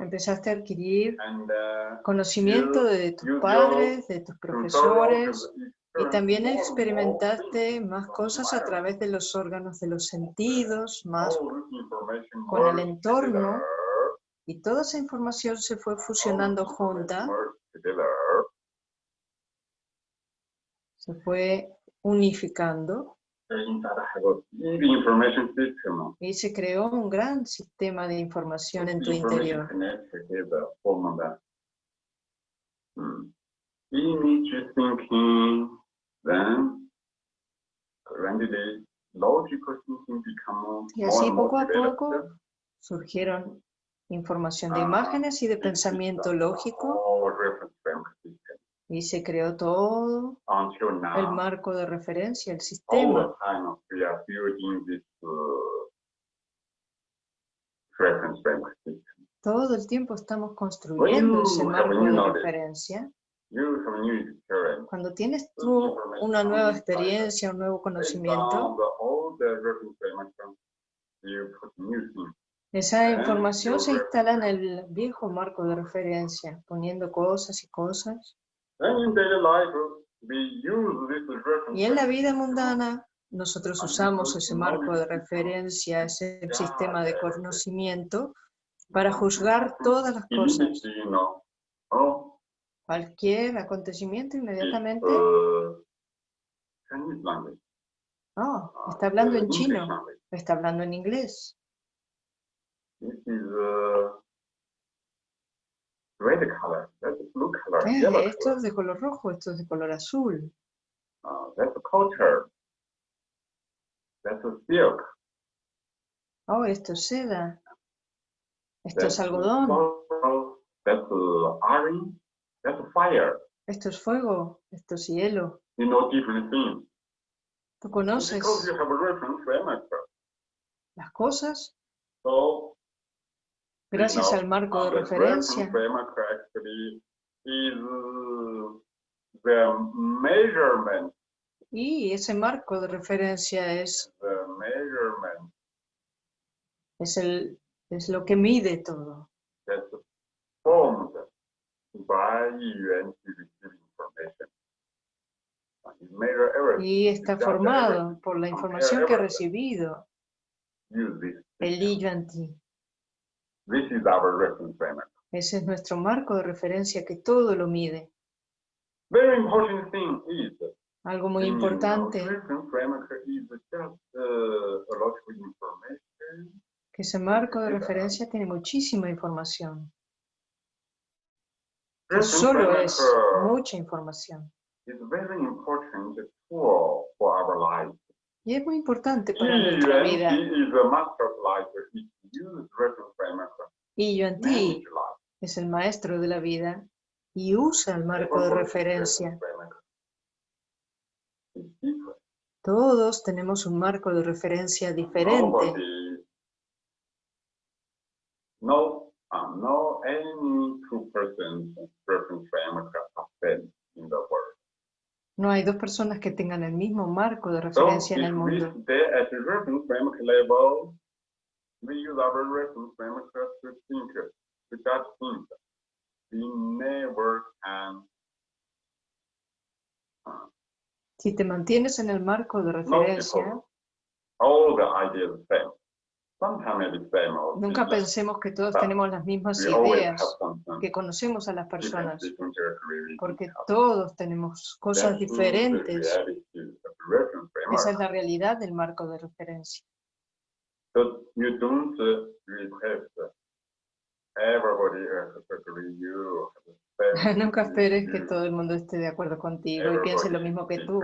A: empezaste a adquirir uh, conocimiento de tus padres, de tus profesores, y también experimentaste más cosas a través de los órganos de los sentidos, más con el entorno, y toda esa información se fue fusionando junta, se fue unificando, y se creó un gran sistema de información en tu interior. y así poco a poco surgieron información de imágenes y de pensamiento lógico y se creó todo el marco de referencia, el sistema. Todo el tiempo estamos construyendo ese marco de referencia cuando tienes tú una nueva experiencia, un nuevo conocimiento, esa información se instala en el viejo marco de referencia, poniendo cosas y cosas. Y en la vida mundana, nosotros usamos ese marco de referencia, ese sistema de conocimiento, para juzgar todas las cosas cualquier acontecimiento inmediatamente. Oh, está hablando en chino, está hablando en inglés. Esto es de color rojo, esto es de color azul. Oh, esto es seda. Esto es algodón.
B: That's fire.
A: Esto es fuego, esto es hielo.
B: You know different things.
A: Tú conoces
B: Because you have a reference
A: las cosas
B: So,
A: gracias al marco de referencia.
B: measurement.
A: Y ese marco de referencia es, es, el, es lo que mide todo. Y está formado por la información que ha recibido. El Li en ti. Ese es nuestro marco de referencia que todo lo mide. Algo muy importante que ese marco de referencia tiene muchísima información solo es mucha información. Y es muy importante para nuestra vida. Y yo en ti es el maestro de la vida y usa el marco de referencia. Todos tenemos un marco de referencia diferente.
B: No, no any two persons
A: no hay dos personas que tengan el mismo marco de referencia en el mundo. Si te mantienes en el marco de referencia, Nunca pensemos que todos tenemos las mismas ideas, que conocemos a las personas, porque todos tenemos cosas diferentes. Esa es la realidad del marco de referencia. (laughs) Nunca esperes que todo el mundo esté de acuerdo contigo y piense lo mismo que tú,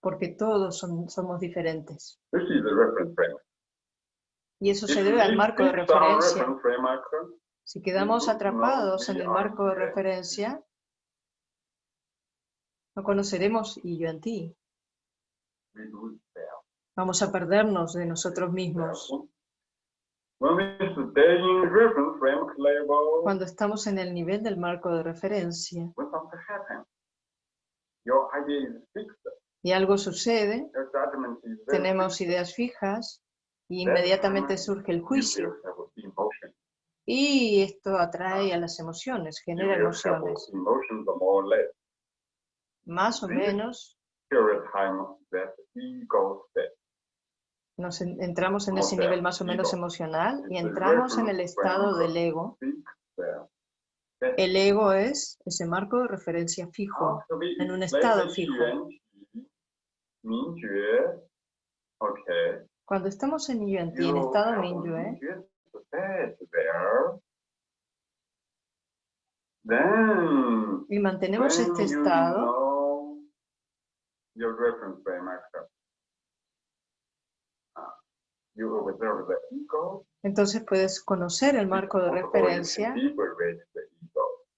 A: porque todos somos diferentes. Y eso se debe al marco de referencia. Si quedamos atrapados en el marco de referencia, no conoceremos y yo en ti. Vamos a perdernos de nosotros mismos. Cuando estamos en el nivel del marco de referencia y algo sucede, tenemos ideas fijas y inmediatamente surge el juicio. Y esto atrae a las emociones, genera emociones. Más o menos nos entramos en ese nivel más o menos emocional y entramos en el estado del ego. El ego es ese marco de referencia fijo, en un estado fijo. Cuando estamos en Yuan-Ti, en estado Mingyue, y mantenemos este estado, entonces puedes conocer el marco de referencia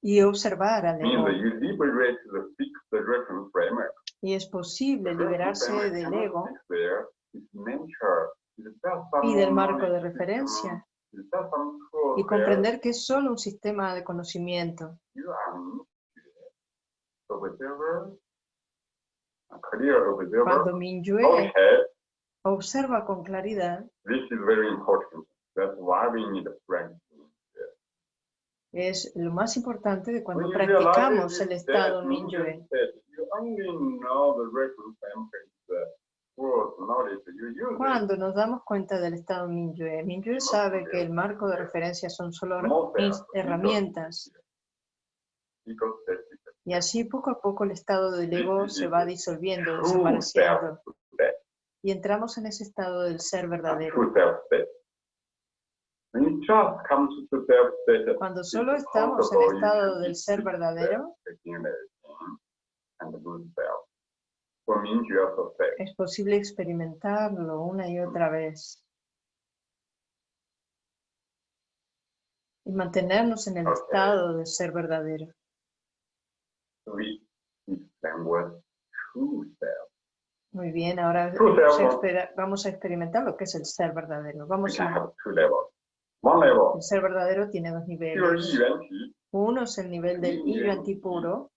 A: y observar al ego. Y es posible liberarse del ego y del marco de referencia. Y comprender que es solo un sistema de conocimiento. Cuando Mingyue observa con claridad, es lo más importante de cuando practicamos el estado Mingyue. Cuando nos damos cuenta del estado Mingyue, Mingyue sabe que el marco de referencia son solo herramientas. Y así poco a poco el estado del ego se va disolviendo, desapareciendo y entramos en ese estado del ser verdadero. Cuando solo estamos en el estado del ser verdadero, es posible experimentarlo una y otra vez. Y mantenernos en el estado del ser verdadero. Muy bien, ahora vamos a experimentar lo que es el ser verdadero. Vamos a... El ser verdadero tiene dos niveles. Uno es el nivel del Yuan puro.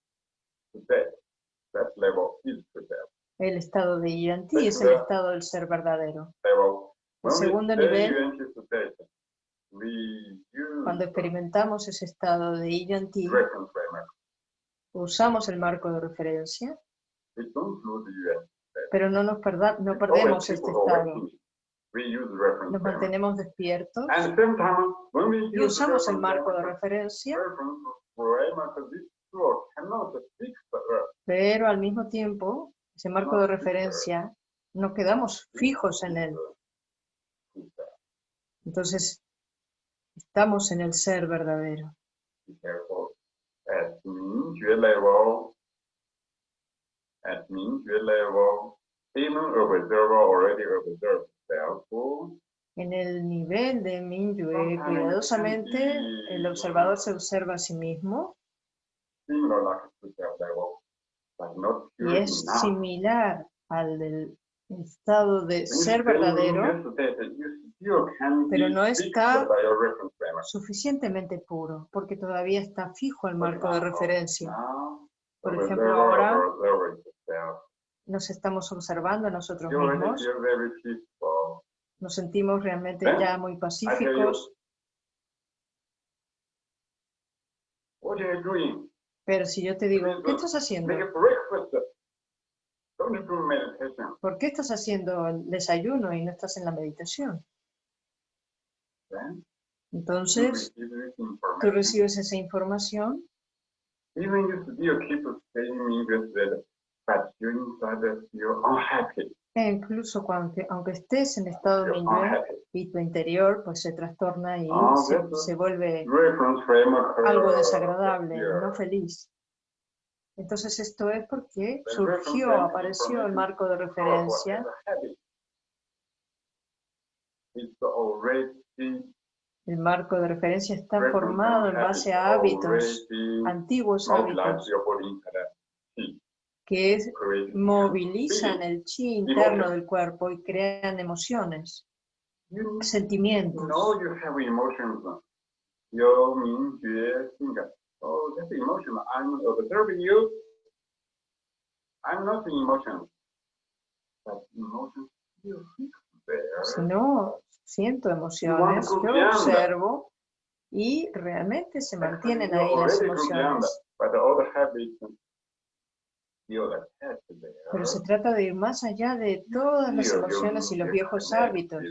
A: El estado de Yuan es el estado del ser verdadero. El segundo nivel, cuando experimentamos ese estado de Yuan usamos el marco de referencia pero no nos no perdemos este estado. Nos mantenemos despiertos. Y usamos el marco de referencia, pero al mismo tiempo, ese marco de referencia, no quedamos fijos en él. Entonces, estamos en el ser verdadero. En el nivel de Minyue, cuidadosamente, el observador se observa a sí mismo. Y es similar al del estado de ser verdadero, pero no está suficientemente puro, porque todavía está fijo el marco de referencia. Por ejemplo, ahora nos estamos observando a nosotros mismos. Nos sentimos realmente ya muy pacíficos. Pero si yo te digo, ¿qué estás haciendo? ¿Por qué estás haciendo el desayuno y no estás en la meditación? Entonces, tú recibes esa información e incluso cuando, aunque estés en estado de y tu interior pues se trastorna y ah, se, vuelve algo desagradable, no feliz. Entonces esto es porque surgió, apareció el marco de referencia. el marco de referencia está formado en base a hábitos, antiguos hábitos. Que movilizan el chi interno del cuerpo y crean emociones, sentimientos.
B: Oh, that's emotional. I'm observing you. I'm not the emotion. But emotions still there.
A: Si no siento emociones, yo observo y realmente se mantienen ahí las emociones. Pero se trata de ir más allá de todas las emociones y los viejos hábitos.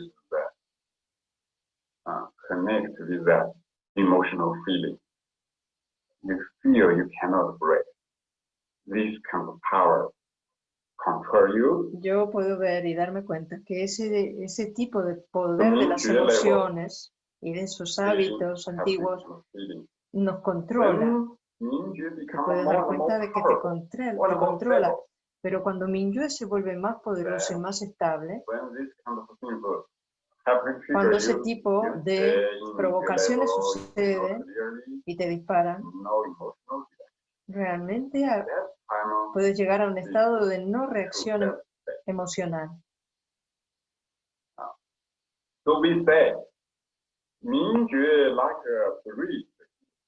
B: Connect with that emotional feeling you feel you cannot break. This kind of power control you.
A: Yo puedo ver y darme cuenta que ese, ese tipo de poder de las emociones y de esos hábitos antiguos nos controla. Te puedes dar cuenta de que te controla, te controla. Pero cuando Minyue se vuelve más poderoso y más estable, cuando ese tipo de provocaciones suceden y te disparan, realmente puedes llegar a un estado de no reacción emocional.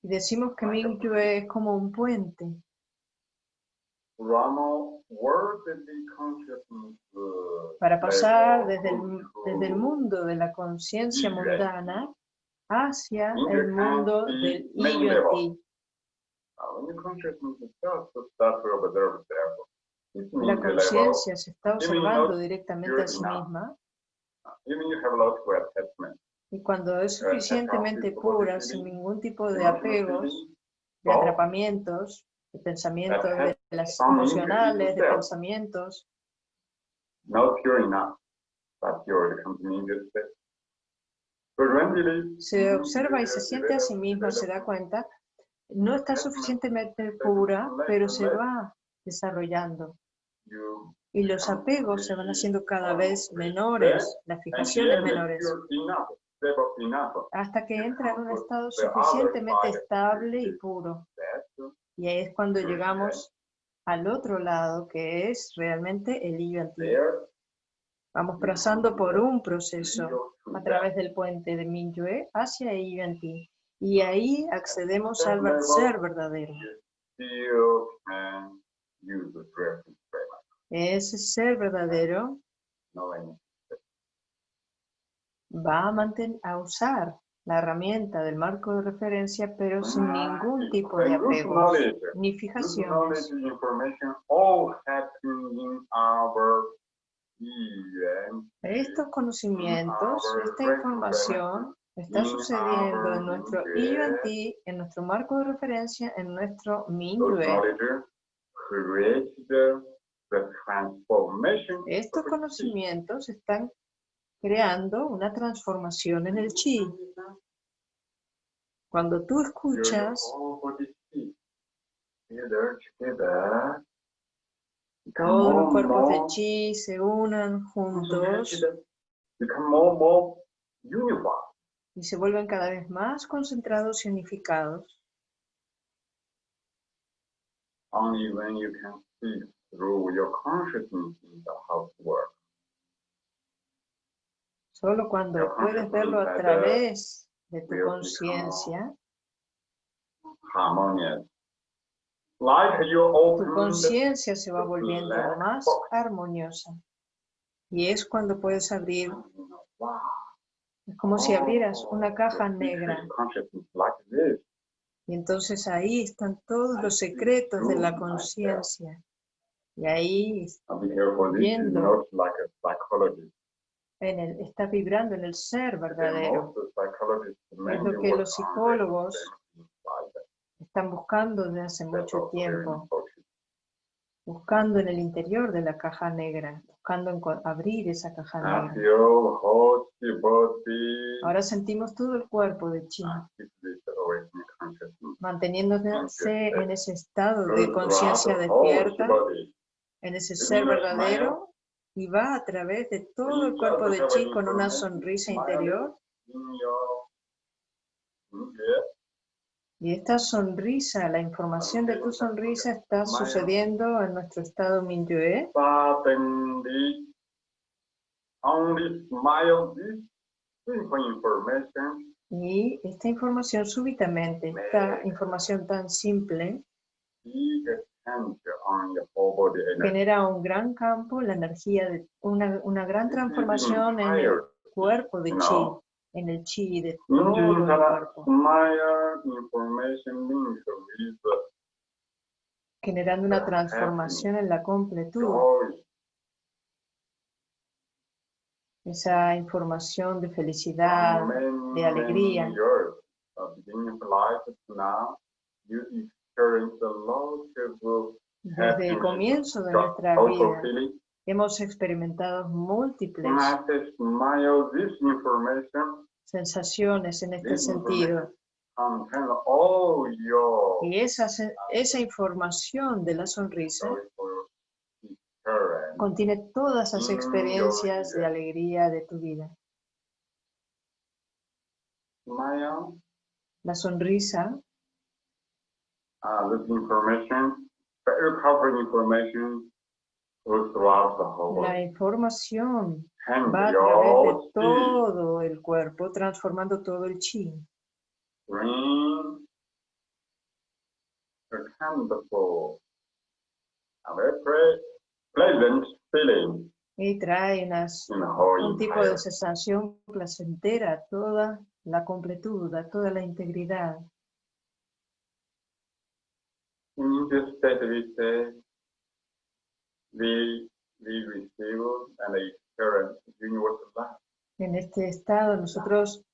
A: Y decimos que Mingyue es como un puente. Para pasar desde el, desde el mundo de la conciencia mundana hacia el mundo del ti. La conciencia se está observando directamente a sí misma. Y cuando es suficientemente pura, sin ningún tipo de apegos, de atrapamientos, de pensamientos, de las emocionales, de pensamientos. Se observa y se siente a sí mismo, se da cuenta, no está suficientemente pura, pero se va desarrollando. Y los apegos se van haciendo cada vez menores, las fijaciones menores, hasta que entra en un estado suficientemente estable y puro. Y ahí es cuando llegamos al otro lado, que es realmente el illo antiguo. Vamos pasando por un proceso a través del puente de Minyue hacia illo antiguo. Y ahí accedemos al ser verdadero. Ese ser verdadero va a, mantener, a usar la herramienta del marco de referencia, pero sin ningún tipo de apego ni fijaciones. Estos conocimientos, esta información está sucediendo en nuestro IUNT, en nuestro marco de referencia, en nuestro MINUE. Estos conocimientos están creando una transformación en el chi. Cuando tú escuchas todos los cuerpos de chi se unan juntos y se vuelven cada vez más concentrados y unificados. Only when you can see through your consciousness in the house. Solo cuando puedes verlo a través de tu conciencia, tu conciencia se va volviendo más armoniosa. Y es cuando puedes abrir, es como si abrieras una caja negra. Y entonces ahí están todos los secretos de la conciencia. Y ahí viendo en el, está vibrando en el ser verdadero. Es lo que los psicólogos están buscando desde hace mucho tiempo. Buscando en el interior de la caja negra, buscando abrir esa caja negra. Ahora sentimos todo el cuerpo de Chi, manteniéndose en ese estado de conciencia despierta, en ese ser verdadero y va a través de todo el cuerpo de Chi con una sonrisa interior. Y esta sonrisa, la información de tu sonrisa está sucediendo en nuestro estado Minyue. Y esta información súbitamente, esta información tan simple, genera un gran campo, la energía, de una, una gran transformación en el cuerpo de Chi en el chi de todo el cuerpo. Generando una transformación en la completud. Esa información de felicidad, de alegría. Desde el comienzo de nuestra vida, Hemos experimentado múltiples sensaciones en este sentido. Y esa, esa información de la sonrisa contiene todas las experiencias de alegría de tu vida. La sonrisa
B: uh,
A: la información va a través de todo el cuerpo, transformando todo el chi. Y trae unas, un tipo de sensación placentera, toda la completud, toda la integridad. En este estado nosotros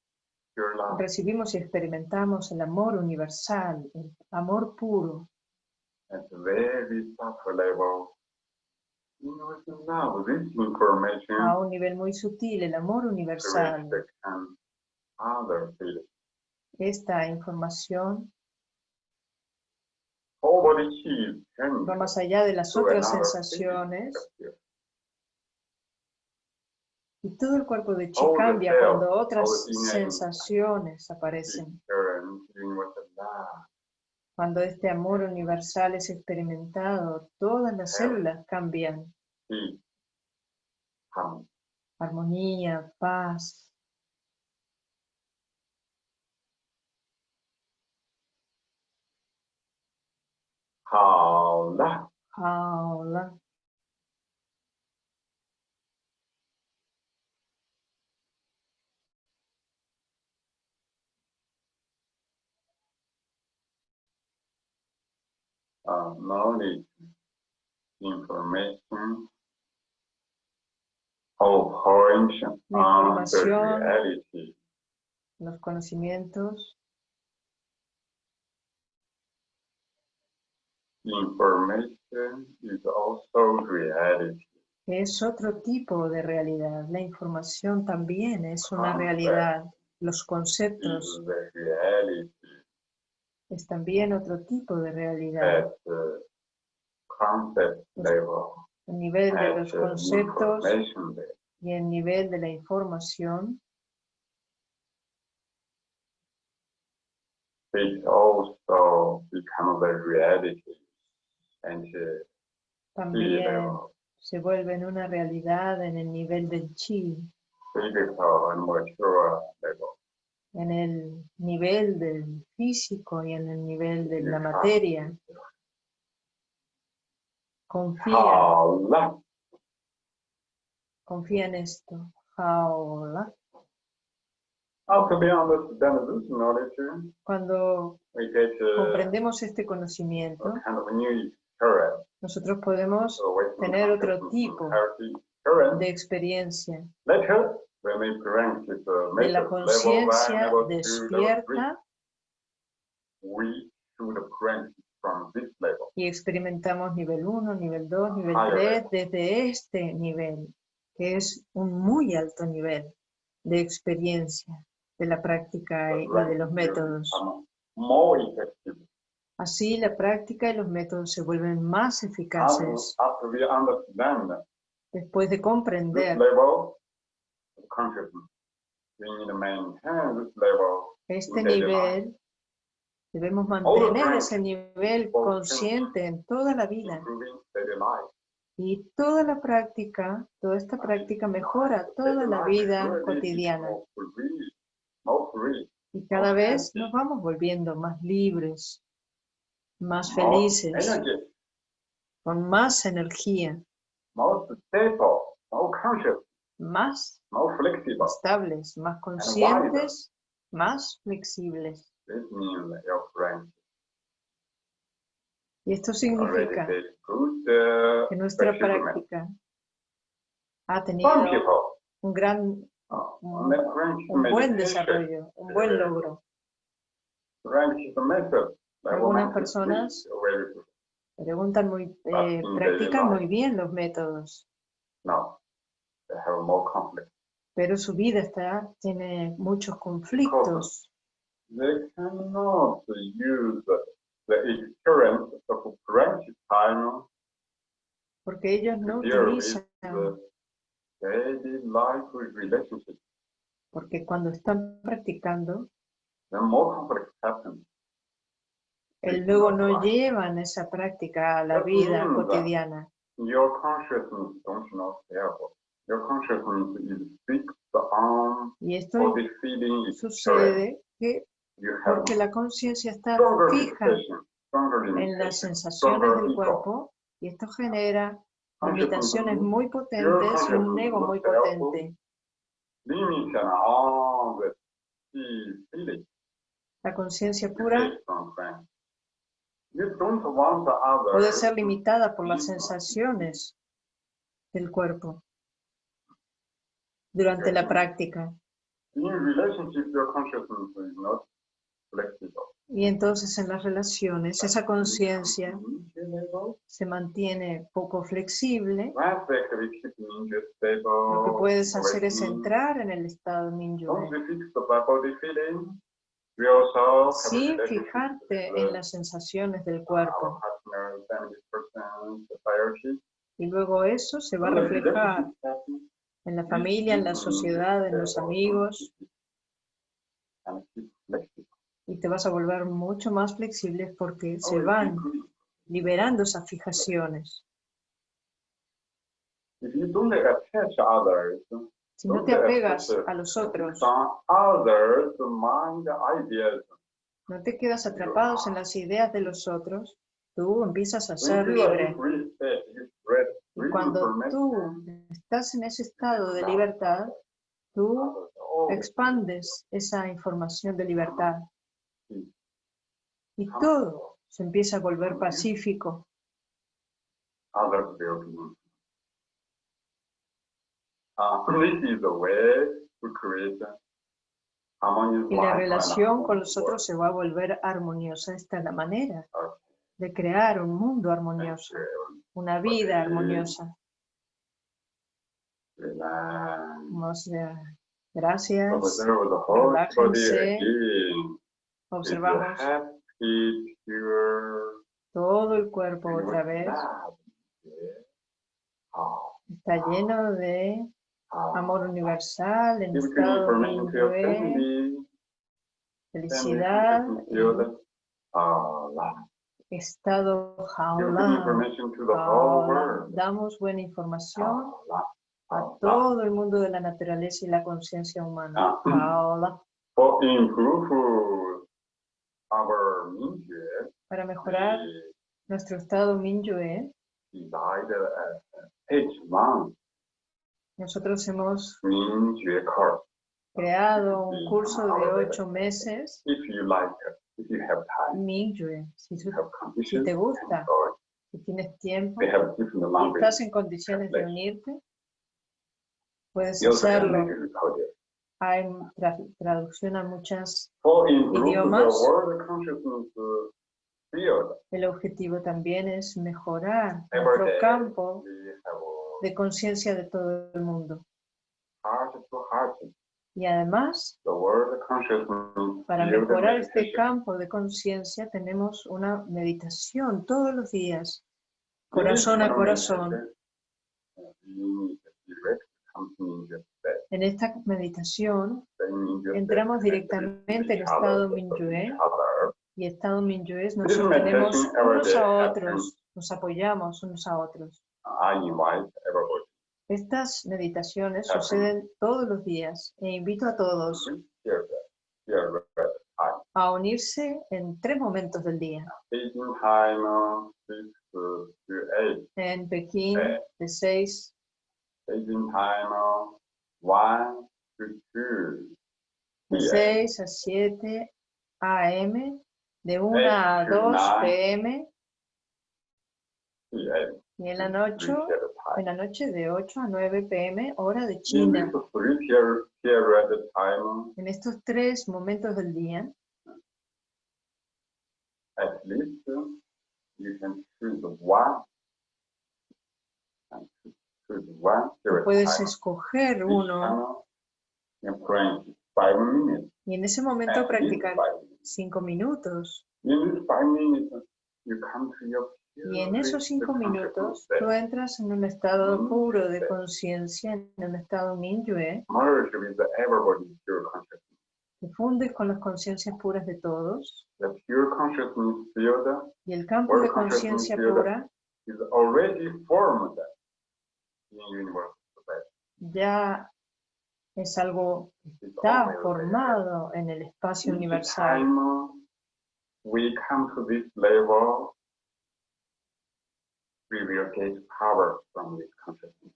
A: recibimos y experimentamos el amor universal, el amor puro. A un nivel muy sutil, el amor universal. Esta información va más allá de las otras sensaciones. Y todo el cuerpo de Chi cambia cuando otras sensaciones aparecen. Cuando este amor universal es experimentado, todas las células cambian. Armonía, paz,
B: Hola.
A: Hola.
B: Uh, knowledge, information, of
A: on the reality. Los conocimientos
B: Information is also reality.
A: Es otro tipo de realidad. La información también es una realidad. Los conceptos es también otro tipo de realidad. El nivel de los conceptos y el nivel de la información
B: it also becomes a reality.
A: También se vuelve en una realidad en el nivel del chi. En el nivel del físico y en el nivel de la materia. Confía. Confía en esto. Jaola. Cuando comprendemos este conocimiento, nosotros podemos tener otro tipo de experiencia. De la conciencia despierta y experimentamos nivel 1, nivel 2, nivel 3 desde este nivel, que es un muy alto nivel de experiencia de la práctica y de los métodos. Así la práctica y los métodos se vuelven más eficaces. Después de comprender este nivel Debemos mantener ese nivel consciente en toda la vida. Y toda la práctica, toda esta práctica mejora toda la vida cotidiana. Y cada vez nos vamos volviendo más libres, más felices, con más energía, más estables, más conscientes, más flexibles. Y esto significa uh, que nuestra práctica ha tenido un gran, oh, un, buen desarrollo, un buen logro. Algunas personas preguntan muy, eh, practican muy bien los métodos. Pero su vida está, tiene muchos conflictos
B: they cannot use the experience of practice time
A: porque ellos no utilizan
B: daily life relationship.
A: porque cuando están practicando
B: more happens.
A: El luego no llevan esa práctica a la vida cotidiana.
B: Your consciousness don't know your consciousness is fixed on
A: y esto sucede que porque la conciencia está fija en las sensaciones del cuerpo y esto genera limitaciones muy potentes y un ego muy potente. La conciencia pura puede ser limitada por las sensaciones del cuerpo durante la práctica. Y entonces en las relaciones esa conciencia se mantiene poco flexible. Lo que puedes hacer es entrar en el estado Minyue. Sin fijarte en las sensaciones del cuerpo. Y luego eso se va a reflejar en la familia, en la sociedad, en los amigos. y te vas a volver mucho más flexible porque se van liberando esas fijaciones. Si no te apegas a los otros, no te quedas atrapados en las ideas de los otros, tú empiezas a ser libre. Y cuando tú estás en ese estado de libertad, tú expandes esa información de libertad. Y todo se empieza a volver pacífico. Y la relación con los otros se va a volver armoniosa. Esta es la manera de crear un mundo armonioso, una vida armoniosa. Gracias. Relájense. Observamos todo el cuerpo otra vez. Está lleno de amor universal, en estado de felicidad, estado jaula. Damos buena información a todo el mundo de la naturaleza y la conciencia humana. Jaula para mejorar nuestro estado Minyue, nosotros hemos creado un curso de ocho meses. Minyue, si, si te gusta, si tienes tiempo, si estás en condiciones de unirte, puedes hacerlo. hay traducción a muchos idiomas. El objetivo también es mejorar nuestro campo de conciencia de todo el mundo. Y además, para mejorar este campo de conciencia tenemos una meditación todos los días, corazón a corazón. En esta meditación entramos directamente en el estado Minyue y estado Minyue nos sostenemos unos a otros, nos apoyamos unos a otros. Estas meditaciones suceden todos los días e invito a todos a unirse en tres momentos del día. En Pekín, de 6 de 6 a 7 AM, de 1 a 2 PM, y en la noche, en la noche de 8 a 9 pm, hora de China. En estos tres momentos del día, puedes escoger uno. y en ese momento practicar cinco minutos. Y en esos cinco minutos, tú entras en un estado puro de conciencia, en un estado Minyue. Te fundes con las conciencias puras de todos. Y el campo de conciencia pura ya es algo que está formado en el espacio universal.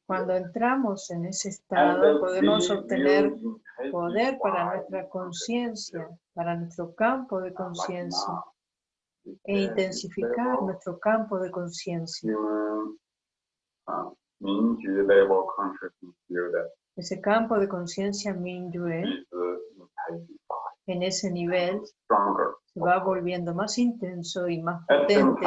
A: Cuando entramos en ese estado, podemos obtener poder para nuestra conciencia, para nuestro campo de conciencia, e intensificar nuestro campo de conciencia.
B: Uh,
A: ese campo de conciencia Mingyue, en ese nivel, se va volviendo más intenso y más potente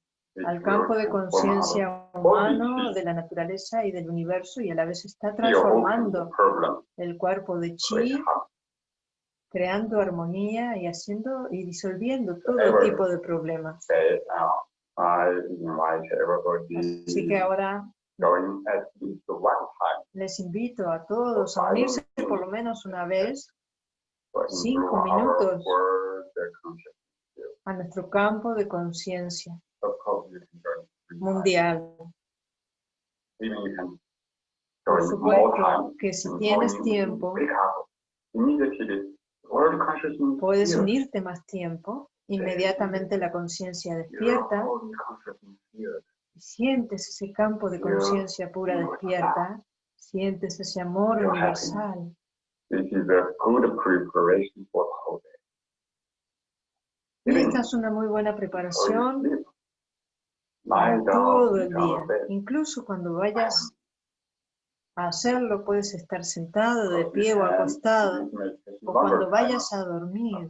A: al campo de conciencia humano, de la naturaleza y del universo y a la vez está transformando el cuerpo de chi, creando armonía y haciendo y disolviendo todo tipo de problemas. Así que ahora les invito a todos a unirse por lo menos una vez, cinco minutos, a nuestro campo de conciencia mundial. Por supuesto que si tienes tiempo, puedes unirte más tiempo, inmediatamente la conciencia despierta, sientes ese campo de conciencia pura despierta, sientes ese amor universal. Esta es una muy buena preparación todo el día. Incluso cuando vayas a hacerlo, puedes estar sentado, de pie o acostado. O cuando vayas a dormir,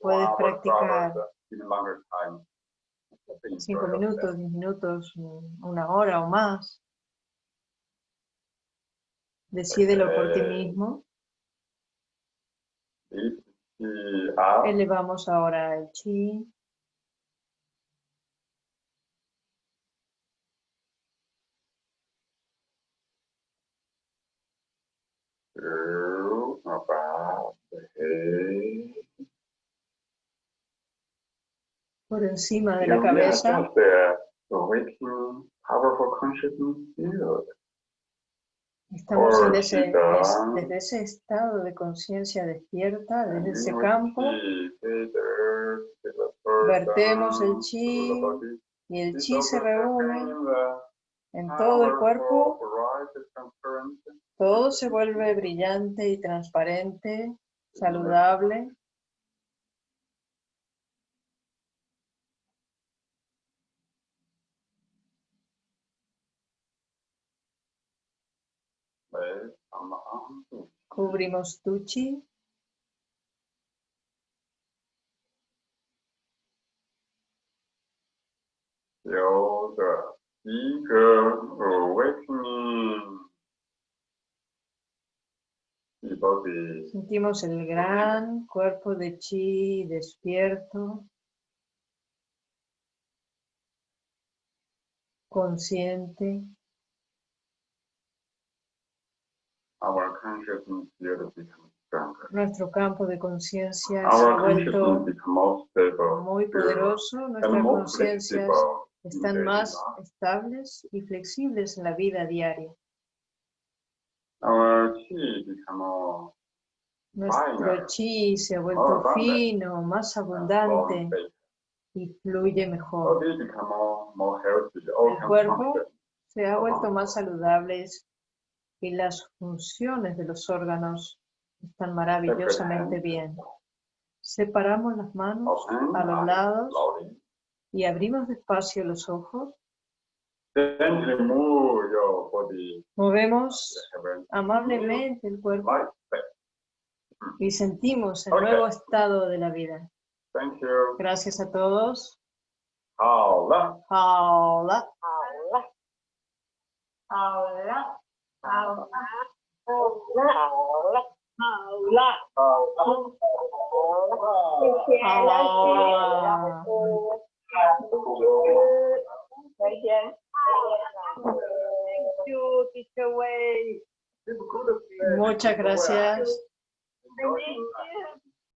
A: puedes practicar cinco minutos, diez minutos, una hora o más. Decídelo por ti mismo. Elevamos ahora el chi. Por encima de la cabeza. Estamos en ese, desde ese estado de conciencia despierta, desde ese campo, vertemos el chi y el chi se reúne en todo el cuerpo, todo se vuelve brillante y transparente, saludable. Cubrimos Tuchi. Sentimos el gran cuerpo de chi despierto, consciente. Nuestro campo de conciencia se ha vuelto muy poderoso, nuestras conciencias están más estables y flexibles en la vida diaria. Nuestro chi se ha vuelto fino, más abundante y fluye mejor. El cuerpo se ha vuelto más saludable y las funciones de los órganos están maravillosamente bien. Separamos las manos a los lados y abrimos despacio los ojos. Movemos amablemente el cuerpo y sentimos el nuevo estado de la vida. Gracias a todos. Hola. Hola. Hola. Muchas gracias.